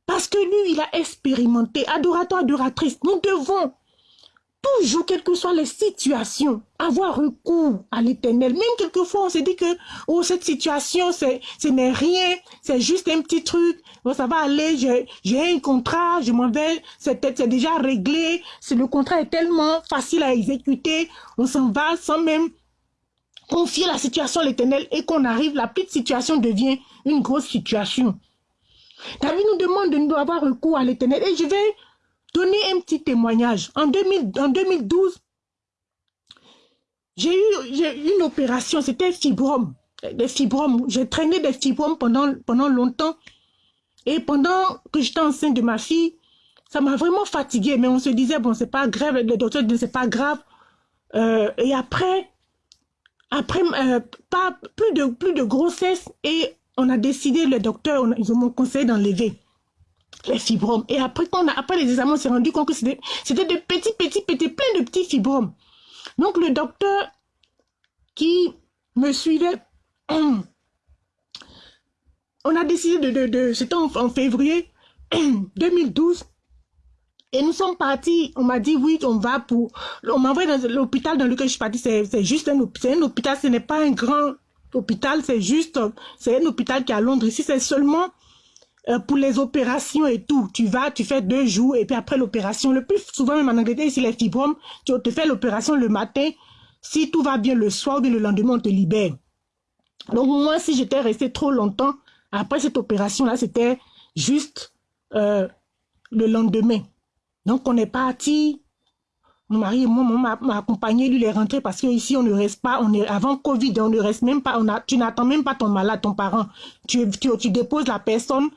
Parce que lui, il a expérimenté. Adorateur, adoratrice, nous devons toujours, quelles que soient les situations, avoir recours à l'éternel. Même quelquefois, on se dit que oh, cette situation, ce n'est rien, c'est juste un petit truc. Ça va aller, j'ai un contrat, je m'en vais, c'est déjà réglé. Le contrat est tellement facile à exécuter, on s'en va sans même confier la situation à l'éternel et qu'on arrive, la petite situation devient une grosse situation. David nous demande de nous avoir recours à l'éternel. Et je vais donner un petit témoignage. En, 2012, j'ai eu, une opération, c'était fibrome. Des fibromes. J'ai traîné des fibromes pendant, pendant longtemps. Et pendant que j'étais enceinte de ma fille, ça m'a vraiment fatiguée. Mais on se disait, bon, c'est pas grave. Le docteur disait, c'est pas grave. Euh, et après, après euh, pas, plus, de, plus de grossesse. Et on a décidé, le docteur, ils m'ont conseillé d'enlever les fibromes. Et après, quand on a, après les examens, on s'est rendu compte que c'était de petits, petits, petits, plein de petits fibromes. Donc, le docteur qui me suivait, on a décidé de, de, c'était en, février 2012, et nous sommes partis, on m'a dit oui, on va pour... On m'a envoyé dans l'hôpital dans lequel je suis partie, c'est juste un, hôpital, ce n'est pas un grand hôpital, c'est juste... C'est un hôpital qui est à Londres. Ici, c'est seulement euh, pour les opérations et tout, tu vas, tu fais deux jours et puis après l'opération, le plus souvent même en Angleterre, ici les fibromes, tu te fais l'opération le matin, si tout va bien le soir ou le lendemain, on te libère. Donc moi, si j'étais resté trop longtemps, après cette opération-là, c'était juste euh, le lendemain. Donc on est parti mon mari et moi, m'a accompagné, lui, il est rentré parce qu'ici, on ne reste pas, on est avant Covid, on ne reste même pas, on a, tu n'attends même pas ton malade, ton parent. Tu, tu, déposes la personne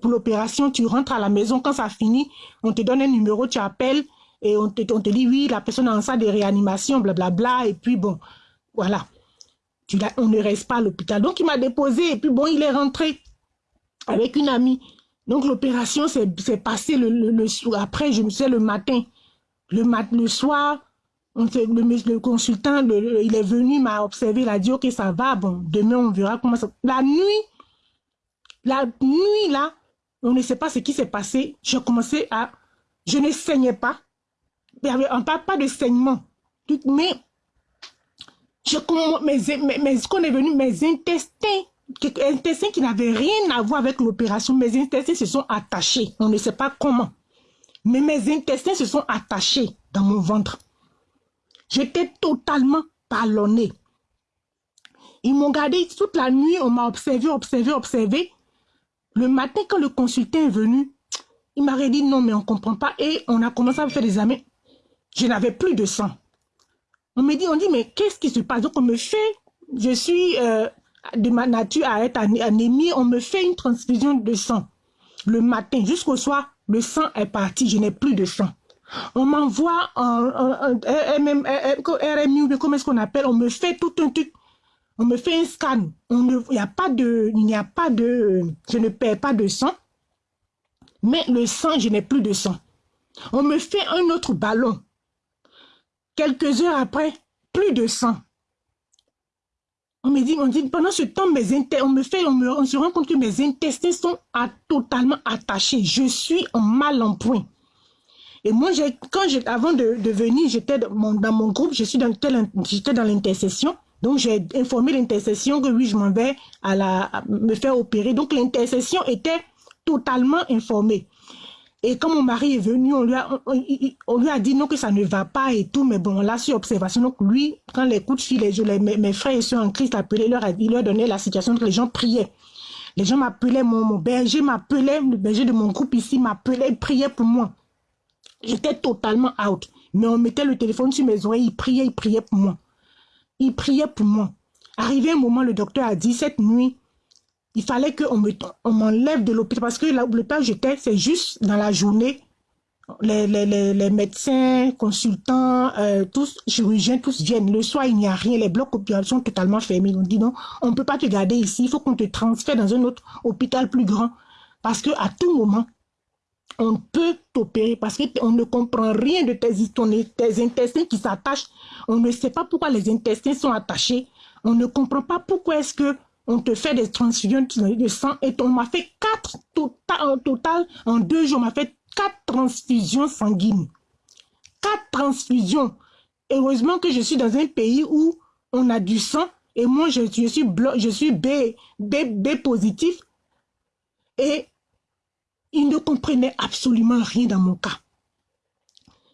pour l'opération, tu rentres à la maison, quand ça finit, on te donne un numéro, tu appelles et on te, dit oui, la personne est en salle de réanimation, blablabla, bla, bla, et puis bon, voilà. On ne reste pas à l'hôpital. Donc, il m'a déposé et puis bon, il est rentré avec une amie. Donc, l'opération s'est passée le, le, après, je me sais, le matin. Le, mat, le soir, on le, consultant, il est venu, m'a observé, il a dit, ok, ça va, bon, demain, on verra comment ça... La nuit, la nuit, là, on ne sait pas ce qui s'est passé. J'ai commencé à... Je ne saignais pas. Y avait un pas, de saignement. Mais, je, ce qu'on est venu, mes intestins, intestins qui n'avaient rien à voir avec l'opération, mes intestins se sont attachés. On ne sait pas comment mais mes intestins se sont attachés dans mon ventre. J'étais totalement ballonnée. Ils m'ont gardé toute la nuit, on m'a observé, observé, observé. Le matin, quand le consultant est venu, il m'a dit non, mais on ne comprend pas. Et on a commencé à faire des examens. Je n'avais plus de sang. On me dit, on dit, mais qu'est-ce qui se passe? Donc on me fait, je suis euh, de ma nature à être anémie, on me fait une transfusion de sang le matin jusqu'au soir le sang est parti, je n'ai plus de sang. On m'envoie un, RMU, comment est-ce qu'on appelle? On me fait tout un truc. On me fait un scan. Il n'y a pas de, il n'y a pas de, je ne perds pas de sang. Mais le sang, je n'ai plus de sang. On me fait un autre ballon. Quelques heures après, plus de sang. On me dit, on dit, pendant ce temps, mes on me fait, on, me, on se rend compte que mes intestins sont totalement attachés. Je suis en mal en point. Et moi, quand avant de, venir, j'étais dans mon, dans mon groupe, je suis dans, j'étais dans l'intercession. Donc, j'ai informé l'intercession que oui, je m'en vais à la, me faire opérer. Donc, l'intercession était totalement informée. Et quand mon mari est venu, on lui a, on, lui a dit non que ça ne va pas et tout, mais bon, on l'a su observation. Donc lui, quand les coups de fil, les, mes, mes frères et soeurs en Christ appelaient, leur il leur donnait la situation, que les gens priaient. Les gens m'appelaient, mon, mon, berger m'appelait, le berger de mon groupe ici m'appelait, il priait pour moi. J'étais totalement out. Mais on mettait le téléphone sur mes oreilles, il priait, il priait pour moi. Il priait pour moi. Arrivé un moment, le docteur a dit, cette nuit, il fallait qu'on m'enlève de l'hôpital parce que l'hôpital j'étais, c'est juste dans la journée. Les, les, les, médecins, consultants, euh, tous, chirurgiens, tous viennent. Le soir, il n'y a rien. Les blocs opératoires sont totalement fermés. On dit non, on ne peut pas te garder ici. Il faut qu'on te transfère dans un autre hôpital plus grand. Parce que à tout moment, on peut t'opérer parce qu'on ne comprend rien de tes, tes intestins qui s'attachent. On ne sait pas pourquoi les intestins sont attachés. On ne comprend pas pourquoi est-ce que on te fait des transfusions de sang et on m'a fait quatre total, en total, en deux jours, on m'a fait quatre transfusions sanguines. Quatre transfusions. Heureusement que je suis dans un pays où on a du sang et moi je, suis, je suis B, B, B positif et ils ne comprenaient absolument rien dans mon cas.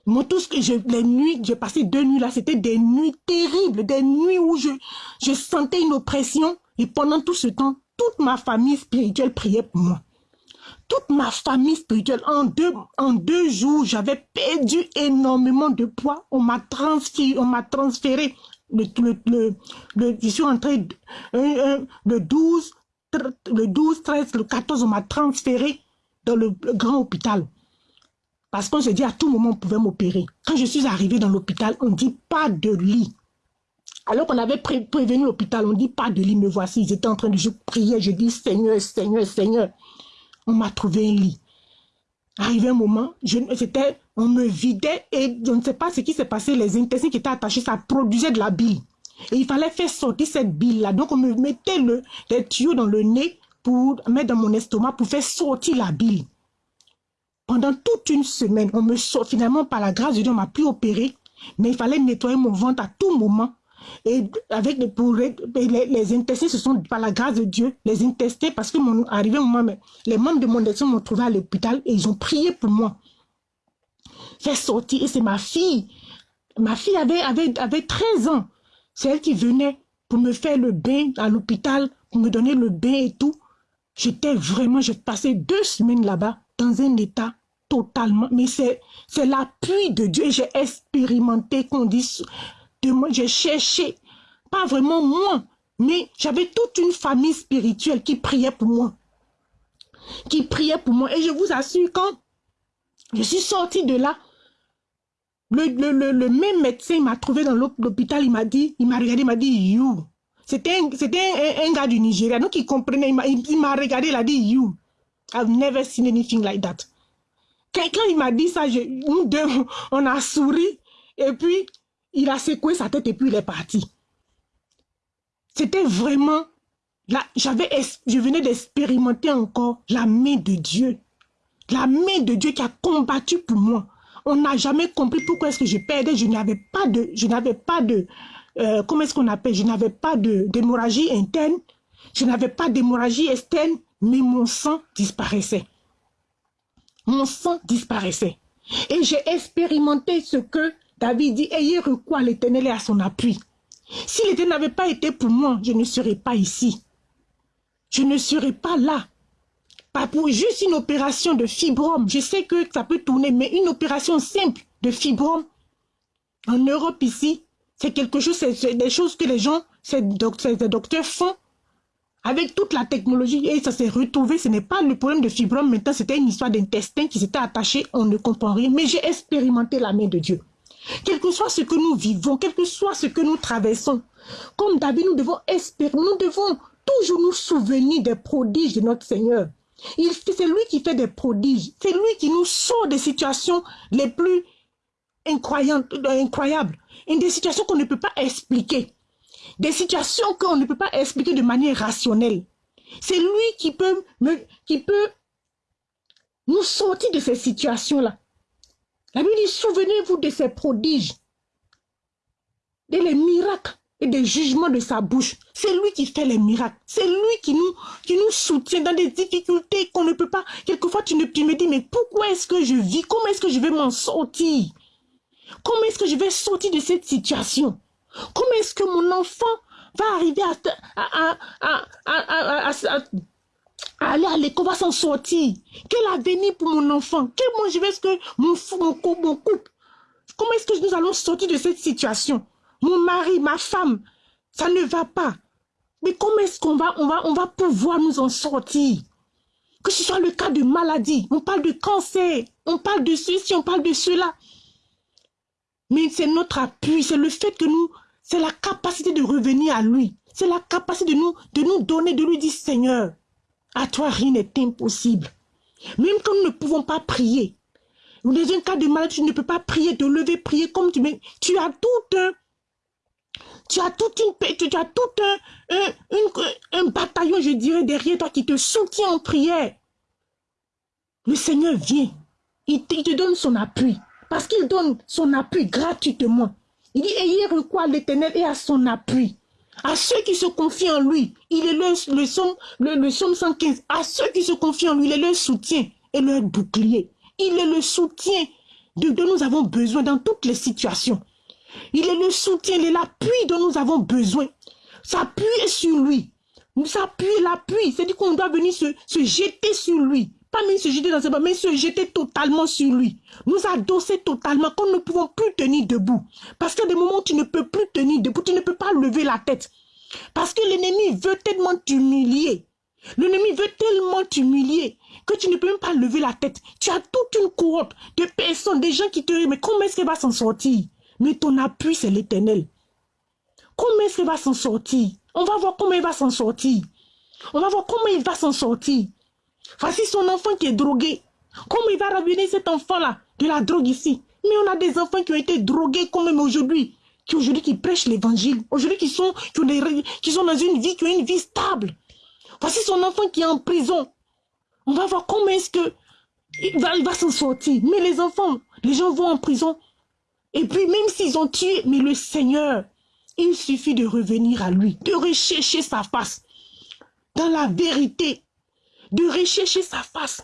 Moi, tout ce que je, les nuits, j'ai passé deux nuits là, c'était des nuits terribles, des nuits où je, je sentais une oppression. Et pendant tout ce temps, toute ma famille spirituelle priait pour moi. Toute ma famille spirituelle, en deux, en deux jours, j'avais perdu énormément de poids. On m'a transféré, on m'a transféré. Je suis entré le 12, le 12, 13, le 14, on m'a transféré dans le, grand hôpital. Parce qu'on se dit à tout moment on pouvait m'opérer. Quand je suis arrivé dans l'hôpital, on dit pas de lit. Alors qu'on avait prévenu l'hôpital, on dit pas de lit, me voici. Ils étaient en train de, je priais, je dis Seigneur, Seigneur, Seigneur. On m'a trouvé un lit. Arrivé un moment, c'était, on me vidait et je ne sais pas ce qui s'est passé. Les intestins qui étaient attachés, ça produisait de la bile. Et il fallait faire sortir cette bile-là. Donc on me mettait le, les tuyaux dans le nez pour mettre dans mon estomac pour faire sortir la bile. Pendant toute une semaine, on me sort, finalement, par la grâce de Dieu, on m'a pu opérer, mais il fallait nettoyer mon ventre à tout moment. Et avec les, pour les, ce sont par la grâce de Dieu, les intestins, parce que mon arrivé les membres de mon intestin m'ont trouvé à l'hôpital et ils ont prié pour moi. Faire sortir, et c'est ma fille. Ma fille avait, avait, avait 13 ans. C'est elle qui venait pour me faire le bain à l'hôpital, pour me donner le bain et tout. J'étais vraiment, j'ai passé deux semaines là-bas dans un état totalement, mais c'est l'appui de Dieu. J'ai expérimenté qu'on dit de moi, j'ai cherché, pas vraiment moi, mais j'avais toute une famille spirituelle qui priait pour moi. Qui priait pour moi. Et je vous assure, quand je suis sortie de là, le, le, le même médecin m'a trouvé dans l'hôpital, il m'a dit, il m'a regardé, il m'a dit, you, c'était un, un, gars du Nigeria, donc il comprenait, il m'a regardé, il a dit, you, I've never seen anything like that. Quelqu'un, il m'a dit ça, je, nous deux, on a souri, et puis, il a secoué sa tête, et puis il est parti. C'était vraiment, là, j'avais, je venais d'expérimenter encore la main de Dieu. La main de Dieu qui a combattu pour moi. On n'a jamais compris pourquoi est-ce que je perdais, je n'avais pas de, je n'avais pas de, euh, comment est-ce qu'on appelle? Je n'avais pas d'hémorragie interne, je n'avais pas d'hémorragie externe, mais mon sang disparaissait. Mon sang disparaissait. Et j'ai expérimenté ce que David dit, ayez recours à l'éternel et à son appui. Si l'éternel n'avait pas été pour moi, je ne serais pas ici. Je ne serais pas là. Pas pour juste une opération de fibrome. Je sais que ça peut tourner, mais une opération simple de fibrome. En Europe ici, c'est quelque chose, c'est des choses que les gens, ces docteurs font avec toute la technologie et ça s'est retrouvé. Ce n'est pas le problème de fibrome maintenant, c'était une histoire d'intestin qui s'était attaché, on ne comprend rien. Mais j'ai expérimenté la main de Dieu. Quel que soit ce que nous vivons, quel que soit ce que nous traversons, comme David, nous devons espérer, nous devons toujours nous souvenir des prodiges de notre Seigneur. C'est lui qui fait des prodiges. C'est lui qui nous sort des situations les plus incroyables des situations qu'on ne peut pas expliquer. Des situations qu'on ne peut pas expliquer de manière rationnelle. C'est lui qui peut nous sortir de ces situations-là. La Bible dit, souvenez-vous de ces prodiges, de les miracles et des jugements de sa bouche. C'est lui qui fait les miracles. C'est lui qui nous, qui nous soutient dans des difficultés qu'on ne peut pas. Quelquefois, tu, ne, tu me dis, mais pourquoi est-ce que je vis? Comment est-ce que je vais m'en sortir? Comment est-ce que je vais sortir de cette situation? Comment est-ce que mon enfant va arriver à, aller à l'école, va s'en sortir Quel avenir pour mon enfant? Quel moi je vais ce que mon, couple, mon couple? Comment est-ce que nous allons sortir de cette situation? Mon mari, ma femme, ça ne va pas. Mais comment est-ce qu'on va, on va, on va pouvoir nous en sortir? Que ce soit le cas de maladie, on parle de cancer, on parle de ceci, on parle de cela. Mais c'est notre appui, c'est le fait que nous, c'est la capacité de revenir à lui. C'est la capacité de nous, de nous donner, de lui dire, Seigneur, à toi rien n'est impossible. Même quand nous ne pouvons pas prier, dans un cas de maladie, tu ne peux pas prier, te lever, prier comme tu veux. Tu as tout un, tu tu as tout un, un, bataillon, je dirais, derrière toi qui te soutient en prière. Le Seigneur vient. Il te, il te donne son appui. Parce qu'il donne son appui gratuitement. Il dit, ayez recours à l'éternel et à son appui. À ceux qui se confient en lui, il est le, le, somme, le, le 115. À ceux qui se confient en lui, il est leur soutien et leur bouclier. Il est le soutien dont nous avons besoin dans toutes les situations. Il est le soutien, il est l'appui dont nous avons besoin. S'appuyer sur lui. S'appuyer, l'appui. C'est-à-dire qu'on doit venir se, jeter sur lui. Pas même se jeter dans ses bras, mais se jeter totalement sur lui. Nous adosser totalement nous ne pouvons plus tenir debout. Parce a des moments où tu ne peux plus tenir debout, tu ne peux pas lever la tête. Parce que l'ennemi veut tellement t'humilier. L'ennemi veut tellement t'humilier que tu ne peux même pas lever la tête. Tu as toute une cohorte de personnes, des gens qui te disent, mais comment est-ce qu'elle va s'en sortir? Mais ton appui, c'est l'éternel. Comment est-ce qu'elle va s'en sortir? On va voir comment il va s'en sortir. On va voir comment il va s'en sortir. Voici son enfant qui est drogué. Comment il va revenir cet enfant-là de la drogue ici? Mais on a des enfants qui ont été drogués quand même aujourd'hui. Qui aujourd'hui qui prêchent l'évangile. Aujourd'hui qui sont, qui, qui sont dans une vie, qui ont une vie stable. Voici son enfant qui est en prison. On va voir comment est-ce que il va, va s'en sortir. Mais les enfants, les gens vont en prison. Et puis même s'ils ont tué, mais le Seigneur, il suffit de revenir à lui, de rechercher sa face. Dans la vérité, de rechercher sa face.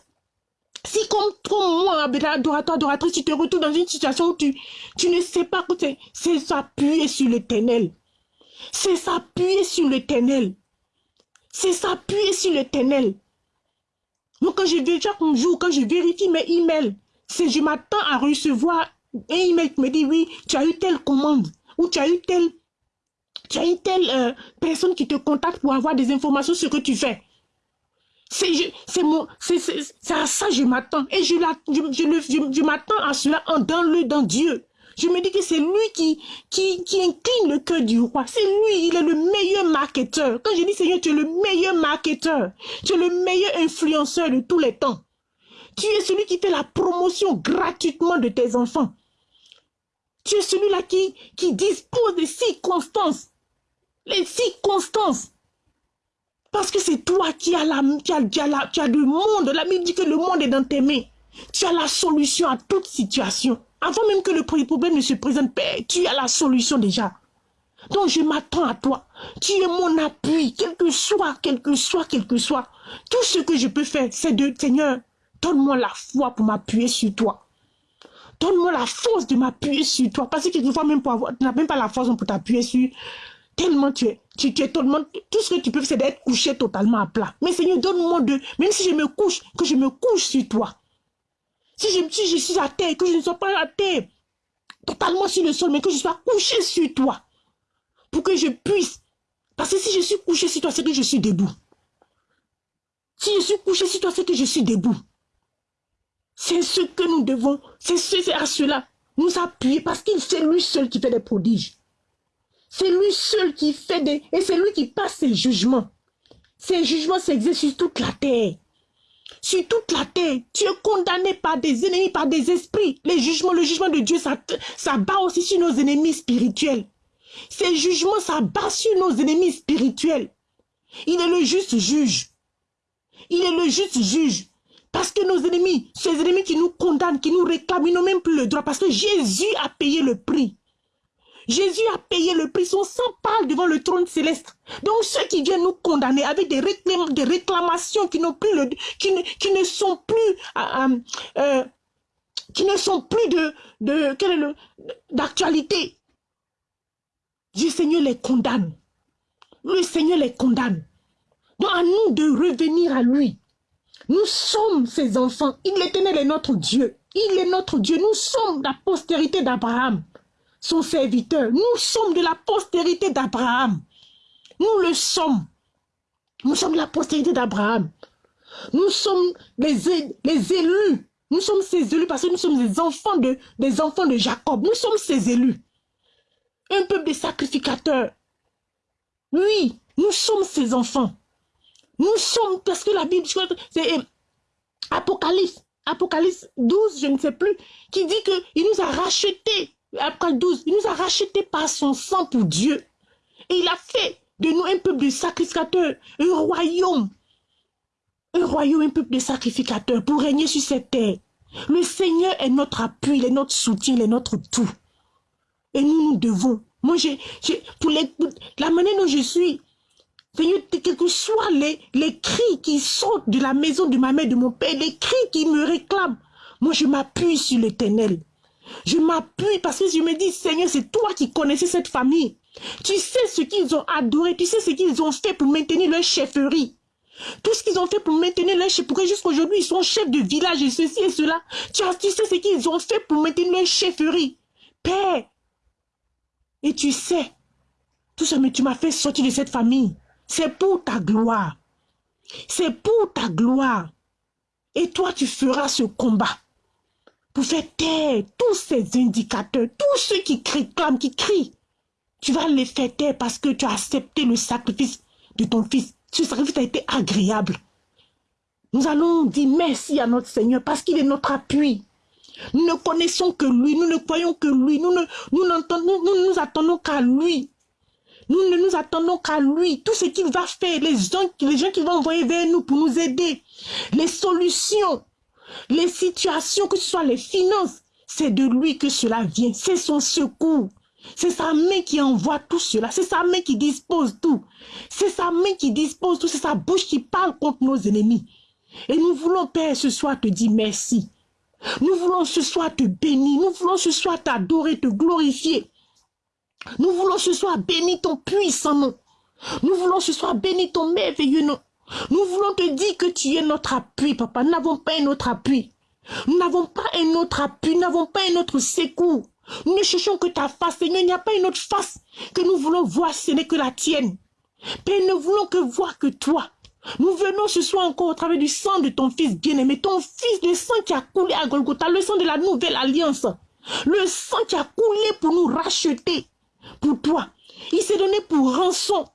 Si comme toi, moi, adorateur, adoratrice, tu te retrouves dans une situation où tu, ne sais pas que c'est s'appuyer sur l'éternel. C'est s'appuyer sur l'éternel. C'est s'appuyer sur l'éternel. Moi, quand je vais chaque jour, quand je vérifie mes emails, c'est je m'attends à recevoir un email qui me dit oui, tu as eu telle commande ou tu as eu telle, tu as eu telle euh, personne qui te contacte pour avoir des informations sur ce que tu fais. C'est mon, c'est à ça que je m'attends et je, je, m'attends à cela en, dans le dans Dieu. Je me dis que c'est lui qui, qui, qui incline le cœur du roi. C'est lui, il est le meilleur marketeur. Quand je dis Seigneur, tu es le meilleur marketeur. Tu es le meilleur influenceur de tous les temps. Tu es celui qui fait la promotion gratuitement de tes enfants. Tu es celui-là qui, qui dispose des circonstances. Les circonstances. Parce que c'est toi qui as, la, qui as, qui as, le monde. La Bible dit que le monde est dans tes mains. Tu as la solution à toute situation. Avant même que le problème ne se présente, tu as la solution déjà. Donc je m'attends à toi. Tu es mon appui, quel que soit, quel que soit, quel que soit. Tout ce que je peux faire, c'est de, Seigneur, donne-moi la foi pour m'appuyer sur toi. Donne-moi la force de m'appuyer sur toi. Parce que quelquefois, tu n'as même pas la force pour t'appuyer sur. Tellement tu es, tu, es tellement, tout ce que tu peux c'est d'être couché totalement à plat. Mais Seigneur, donne-moi de, même si je me couche, que je me couche sur toi. Si je, je suis à terre, que je ne sois pas à terre, totalement sur le sol, mais que je sois couché sur toi, pour que je puisse. Parce que si je suis couché sur toi, c'est que je suis debout. Si je suis couché sur toi, c'est que je suis debout. C'est ce que nous devons, c'est à cela, nous appuyer, parce qu'il c'est lui seul qui fait des prodiges. C'est lui seul qui fait des... Et c'est lui qui passe ses jugements. Ses jugements s'exercent sur toute la terre sur toute la terre. Tu es condamné par des ennemis, par des esprits. Les jugements, le jugement de Dieu, ça, ça bat aussi sur nos ennemis spirituels. Ces jugements, ça bat sur nos ennemis spirituels. Il est le juste juge. Il est le juste juge. Parce que nos ennemis, ces ennemis qui nous condamnent, qui nous réclament, ils n'ont même plus le droit. Parce que Jésus a payé le prix. Jésus a payé le prix, son sang parle devant le trône céleste. Donc ceux qui viennent nous condamner avec des, réclamations qui, plus qui, ne, sont plus... Euh, euh, euh, qui ne sont plus de, d'actualité. Le Seigneur les condamne. Le Seigneur les condamne. Donc à nous de revenir à lui. Nous sommes ses enfants. Il est notre Dieu. Il est notre Dieu. Nous sommes la postérité d'Abraham son serviteur. Nous sommes de la postérité d'Abraham. Nous le sommes. Nous sommes la postérité d'Abraham. Nous sommes les, les élus. Nous sommes ces élus parce que nous sommes des enfants de, des enfants de Jacob. Nous sommes ces élus. Un peuple de sacrificateurs. Oui, nous sommes ces enfants. Nous sommes, parce que la Bible, c'est Apocalypse, Apocalypse 12, je ne sais plus, qui dit qu'il nous a rachetés, après 12, il nous a rachetés par son sang pour Dieu. Et il a fait de nous un peuple de sacrificateurs, un royaume. Un royaume, un peuple de sacrificateurs pour régner sur cette terre. Le Seigneur est notre appui, il est notre soutien, il est notre tout. Et nous, nous devons. Moi, j'ai, pour, la manière dont je suis, Seigneur, quels que soient les, les cris qui sortent de la maison de ma mère, de mon père, les cris qui me réclament, moi, je m'appuie sur l'éternel. Je m'appuie parce que je me dis, Seigneur, c'est toi qui connaissais cette famille. Tu sais ce qu'ils ont adoré, tu sais ce qu'ils ont fait pour maintenir leur chefferie. Tout ce qu'ils ont fait pour maintenir leur chef, pourquoi jusqu'aujourd'hui ils sont chefs de village et ceci et cela. Tu, tu sais ce qu'ils ont fait pour maintenir leur chefferie. Père, et tu sais, tout ça, mais tu m'as fait sortir de cette famille. C'est pour ta gloire. C'est pour ta gloire. Et toi, tu feras ce combat pour faire taire tous ces indicateurs, tous ceux qui clament, qui crient. Tu vas les faire taire parce que tu as accepté le sacrifice de ton fils. Ce sacrifice a été agréable. Nous allons dire merci à notre Seigneur parce qu'il est notre appui. Nous ne connaissons que lui, nous ne croyons que lui, nous ne nous attendons qu'à lui. Nous ne nous attendons qu'à lui. Tout ce qu'il va faire, les gens, les gens qu'il va envoyer vers nous pour nous aider, les solutions, les situations, que ce soit les finances, c'est de lui que cela vient. C'est son secours. C'est sa main qui envoie tout cela. C'est sa main qui dispose tout. C'est sa main qui dispose tout. C'est sa bouche qui parle contre nos ennemis. Et nous voulons, Père, ce soir te dire merci. Nous voulons ce soir te bénir. Nous voulons ce soir t'adorer, te glorifier. Nous voulons ce soir bénir ton puissant nom. Nous voulons ce soir bénir ton merveilleux nom. Nous voulons te dire que tu es notre appui, papa. Nous n'avons pas un autre appui. Nous n'avons pas un autre appui. Nous n'avons pas un autre secours. Nous ne cherchons que ta face, Seigneur. Il n'y a pas une autre face que nous voulons voir, ce n'est que la tienne. Père, nous ne voulons que voir que toi. Nous venons ce soir encore au travers du sang de ton fils bien-aimé, ton fils, le sang qui a coulé à Golgotha, le sang de la nouvelle alliance, le sang qui a coulé pour nous racheter, pour toi. Il s'est donné pour rançon.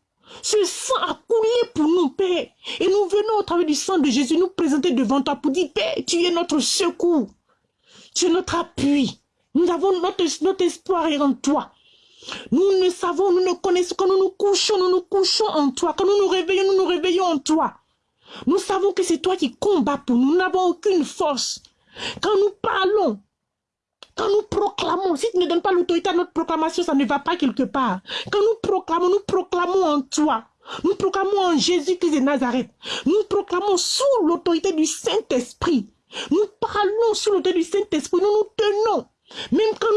Ce sang a coulé pour nous, Père. Et nous venons au travers du sang de Jésus nous présenter devant toi pour dire, Père, tu es notre secours. Tu es notre appui. Nous avons notre, notre espoir en toi. Nous ne savons, nous ne connaissons, quand nous nous couchons, nous nous couchons en toi. Quand nous nous réveillons, nous nous réveillons en toi. Nous savons que c'est toi qui combats pour nous. Nous n'avons aucune force. Quand nous parlons, quand nous proclamons, si tu ne donnes pas l'autorité à notre proclamation, ça ne va pas quelque part. Quand nous proclamons, nous proclamons en toi. Nous proclamons en Jésus-Christ de Nazareth. Nous proclamons sous l'autorité du Saint-Esprit. Nous parlons sous l'autorité du Saint-Esprit. Nous nous tenons. Même quand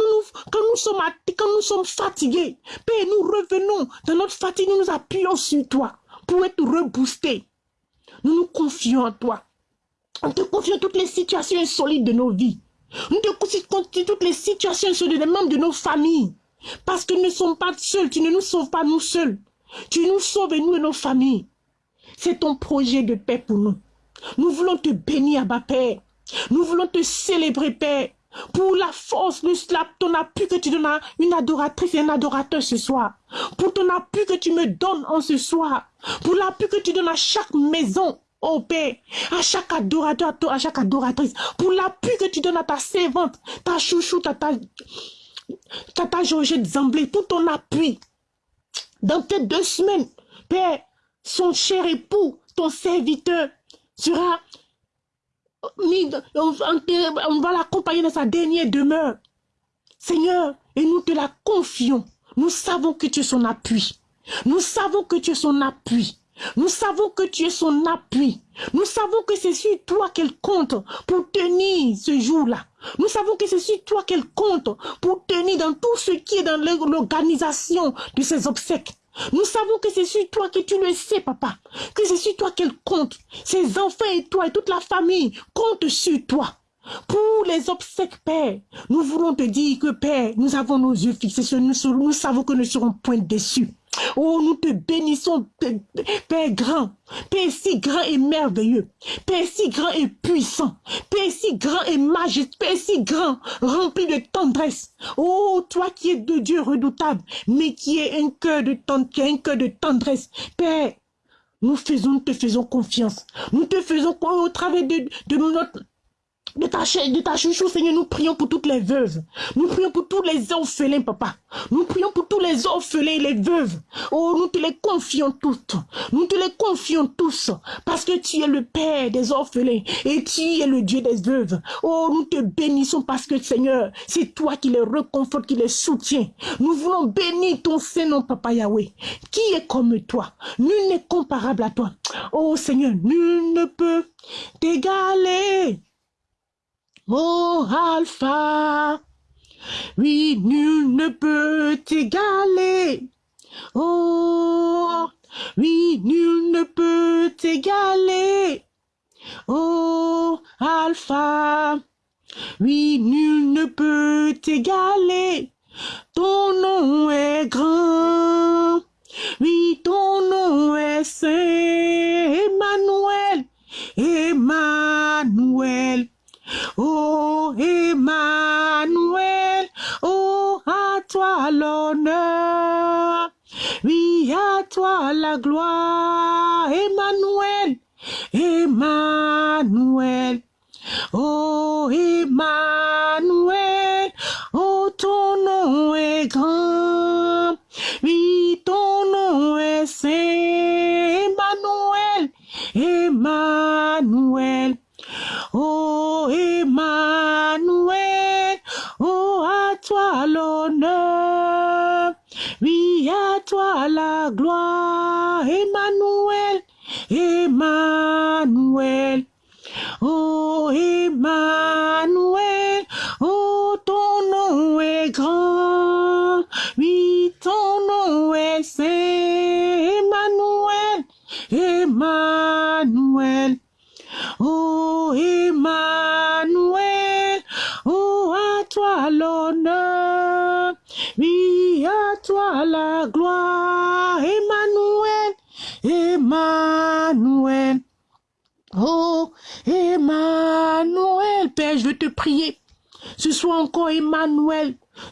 nous, sommes fatigués, Père, nous revenons dans notre fatigue, nous nous appuyons sur toi pour être reboostés. Nous nous confions en toi. On te confie toutes les situations insolites de nos vies. Nous te confions toutes les situations sur les membres de nos familles. Parce que nous ne sommes pas seuls. Tu ne nous sauves pas nous seuls. Tu nous sauves et nous et nos familles. C'est ton projet de paix pour nous. Nous voulons te bénir, Abba Père. Nous voulons te célébrer, Père. Pour la force, le, ton appui que tu donnes à une adoratrice et un adorateur ce soir. Pour ton appui que tu me donnes en ce soir. Pour l'appui que tu donnes à chaque maison. Oh Père, à chaque adorateur, à chaque adoratrice, pour l'appui que tu donnes à ta servante, ta chouchou, ta, ta, ta, Georgette Zamblé, tout ton appui. Dans tes deux semaines, Père, son cher époux, ton serviteur, sera mis, on va l'accompagner dans sa dernière demeure. Seigneur, et nous te la confions. Nous savons que tu es son appui. Nous savons que tu es son appui. Nous savons que tu es son appui. Nous savons que c'est sur toi qu'elle compte pour tenir ce jour-là. Nous savons que c'est sur toi qu'elle compte pour tenir dans tout ce qui est dans l'organisation de ses obsèques. Nous savons que c'est sur toi que tu le sais, papa. Que c'est sur toi qu'elle compte. Ses enfants et toi et toute la famille comptent sur toi. Pour les obsèques, Père, nous voulons te dire que, Père, nous avons nos yeux fixés sur nous. Nous savons que nous ne serons point déçus. Oh, nous te bénissons, Père grand, Père si grand et merveilleux, Père si grand et puissant, Père si grand et majestueux, Père si grand, rempli de tendresse. Oh, toi qui es de Dieu redoutable, mais qui est un cœur de un de tendresse. Père, nous faisons, nous te faisons confiance. Nous te faisons au travers de notre de ta, de ta chouchou, Seigneur, nous prions pour toutes les veuves. Nous prions pour tous les orphelins, papa. Nous prions pour tous les orphelins et les veuves. Oh, nous te les confions toutes. Nous te les confions tous. Parce que tu es le Père des orphelins et tu es le Dieu des veuves. Oh, nous te bénissons parce que, Seigneur, c'est toi qui les reconfortes, qui les soutiens. Nous voulons bénir ton Saint-Nom, Papa Yahweh. Qui est comme toi? Nul n'est comparable à toi. Oh, Seigneur, nul ne peut t'égaler. Oh Alpha, oui, nul ne peut t'égaler. Oh, oui, nul ne peut t'égaler. Oh Alpha, oui, nul ne peut t'égaler. Ton nom est grand. Oui, ton nom gloire,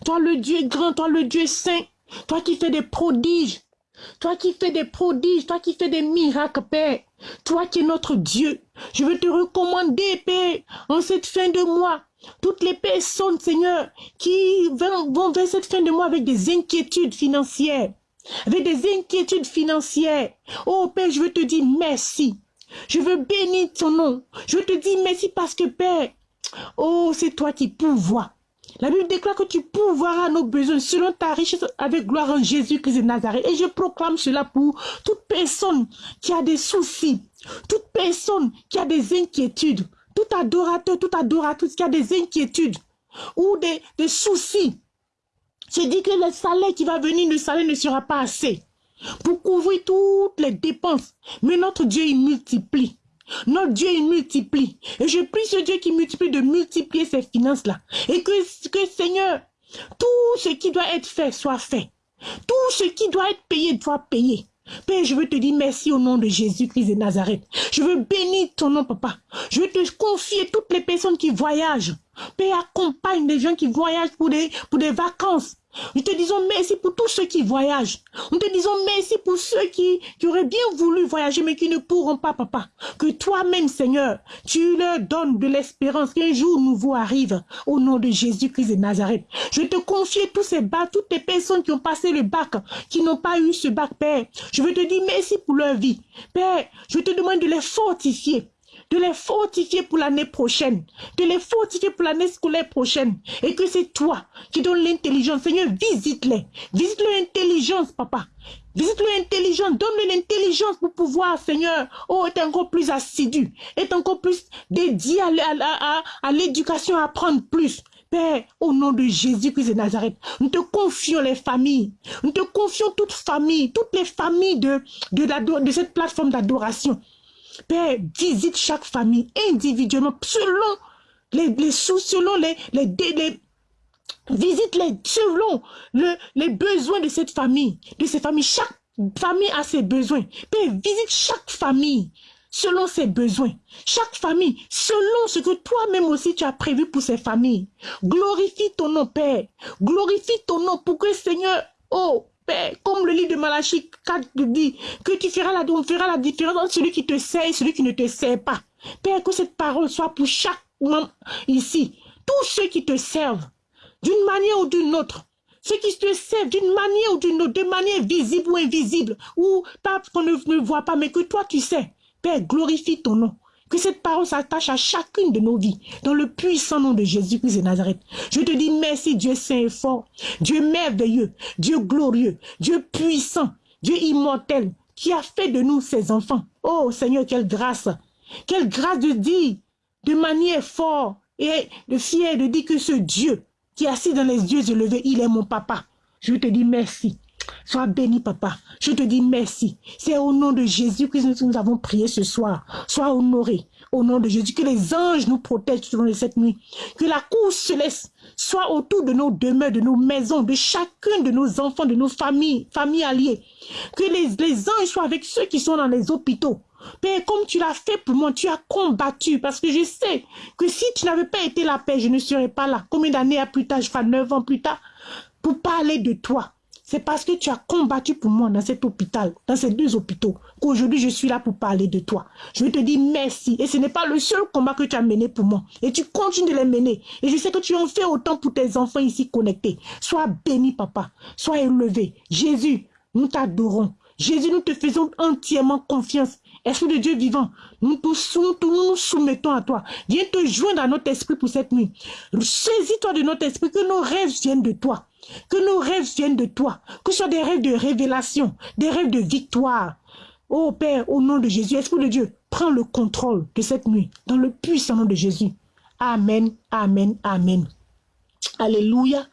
toi le Dieu grand, toi le Dieu saint, toi qui fais des prodiges, toi qui fais des prodiges, toi qui fais des miracles, Père. Toi qui es notre Dieu, je veux te recommander, Père, en cette fin de mois, toutes les personnes, Seigneur, qui vont vers cette fin de mois avec des inquiétudes financières, avec des inquiétudes financières. Oh Père, je veux te dire merci. Je veux bénir ton nom. Je veux te dire merci parce que Père, oh, c'est toi qui pourvois. La Bible déclare que tu pourvoiras nos besoins selon ta richesse avec gloire en Jésus-Christ de Nazareth. Et je proclame cela pour toute personne qui a des soucis, toute personne qui a des inquiétudes, tout adorateur, tout adoratrice qui a des inquiétudes ou des, des soucis. Je dis que le salaire qui va venir, le salaire ne sera pas assez pour couvrir toutes les dépenses. Mais notre Dieu, il multiplie. Notre Dieu, il multiplie. Et je prie ce Dieu qui multiplie de multiplier ces finances-là. Et que, que, Seigneur, tout ce qui doit être fait soit fait. Tout ce qui doit être payé doit payer. Père, je veux te dire merci au nom de Jésus-Christ de Nazareth. Je veux bénir ton nom, papa. Je veux te confier toutes les personnes qui voyagent. Père, accompagne les gens qui voyagent pour des, pour des vacances. Nous te disons merci pour tous ceux qui voyagent. Nous te disons merci pour ceux qui, auraient bien voulu voyager mais qui ne pourront pas, papa. Que toi-même, Seigneur, tu leur donnes de l'espérance qu'un jour nouveau arrive au nom de Jésus-Christ de Nazareth. Je te confie tous ces bacs, toutes les personnes qui ont passé le bac, qui n'ont pas eu ce bac, Père. Je veux te dire merci pour leur vie. Père, je te demande de les fortifier de les fortifier pour l'année prochaine, de les fortifier pour l'année scolaire prochaine, et que c'est toi qui donnes l'intelligence. Seigneur, visite-les, visite-le l'intelligence, papa. Visite-le l'intelligence, donne-le l'intelligence pour pouvoir, Seigneur, oh, être encore plus assidu, être encore plus dédié à, l'éducation, à apprendre plus. Père, au nom de Jésus-Christ de Nazareth, nous te confions les familles. Nous te confions toutes familles, toutes les familles de, de cette plateforme d'adoration. Père, visite chaque famille individuellement, selon les, les sous, selon les, les, les visite-les selon le, les besoins de cette famille, de ces familles. Chaque famille a ses besoins. Père, visite chaque famille selon ses besoins. Chaque famille, selon ce que toi-même aussi tu as prévu pour ces familles. Glorifie ton nom, Père. Glorifie ton nom pour que, Seigneur, oh, Comme le livre de Malachie 4 dit, que tu feras la différence entre celui qui te sert et celui qui ne te sert pas. Père, que cette parole soit pour chaque membre ici, tous ceux qui te servent, d'une manière ou d'une autre, ceux qui te servent d'une manière ou d'une autre, de manière visible ou invisible, ou pas qu'on ne, ne voit pas, mais que toi tu sais. Père, glorifie ton nom. Que cette parole s'attache à chacune de nos vies, dans le puissant nom de Jésus-Christ de Nazareth. Je te dis merci, Dieu saint et fort, Dieu merveilleux, Dieu glorieux, Dieu puissant, Dieu immortel, qui a fait de nous ses enfants. Oh Seigneur, quelle grâce, quelle grâce de dire de manière forte et de fier de dire que ce Dieu qui est assis dans les yeux élevés, il est mon papa. Je te dis merci. Sois béni, papa. Je te dis merci. C'est au nom de Jésus que nous avons prié ce soir. Sois honoré. Au nom de Jésus, que les anges nous protègent tout au long cette nuit. Que la cour céleste soit autour de nos demeures, de nos maisons, de chacun de nos enfants, de nos familles, familles alliées. Que les, les anges soient avec ceux qui sont dans les hôpitaux. Père, comme tu l'as fait pour moi, tu as combattu parce que je sais que si tu n'avais pas été la paix, je ne serais pas là. Combien d'années plus tard, je ferai neuf ans plus tard, pour parler de toi. C'est parce que tu as combattu pour moi dans cet hôpital, dans ces deux hôpitaux, qu'aujourd'hui je suis là pour parler de toi. Je veux te dire merci. Et ce n'est pas le seul combat que tu as mené pour moi. Et tu continues de les mener. Et je sais que tu en fais autant pour tes enfants ici connectés. Sois béni, papa. Sois élevé. Jésus, nous t'adorons. Jésus, nous te faisons entièrement confiance. Esprit de Dieu vivant, nous nous, soumettons à toi. Viens te joindre à notre esprit pour cette nuit. Saisis-toi de notre esprit, que nos rêves viennent de toi. Que nos rêves viennent de toi. Que ce soit des rêves de révélation, des rêves de victoire. Oh Père, au nom de Jésus, Esprit de Dieu, prends le contrôle de cette nuit, dans le puissant nom de Jésus. Amen, Amen, Amen. Alléluia.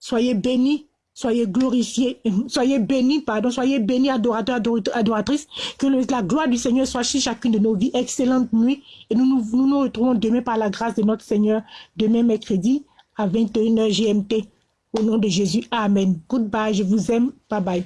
Soyez bénis Soyez glorifiés, soyez bénis, pardon, soyez bénis, adorateurs, adoratrices. Que la gloire du Seigneur soit chez chacune de nos vies. Excellente nuit. Et nous nous, nous, nous retrouvons demain par la grâce de notre Seigneur, demain mercredi à 21h GMT. Au nom de Jésus. Amen. Goodbye. Je vous aime. Bye bye.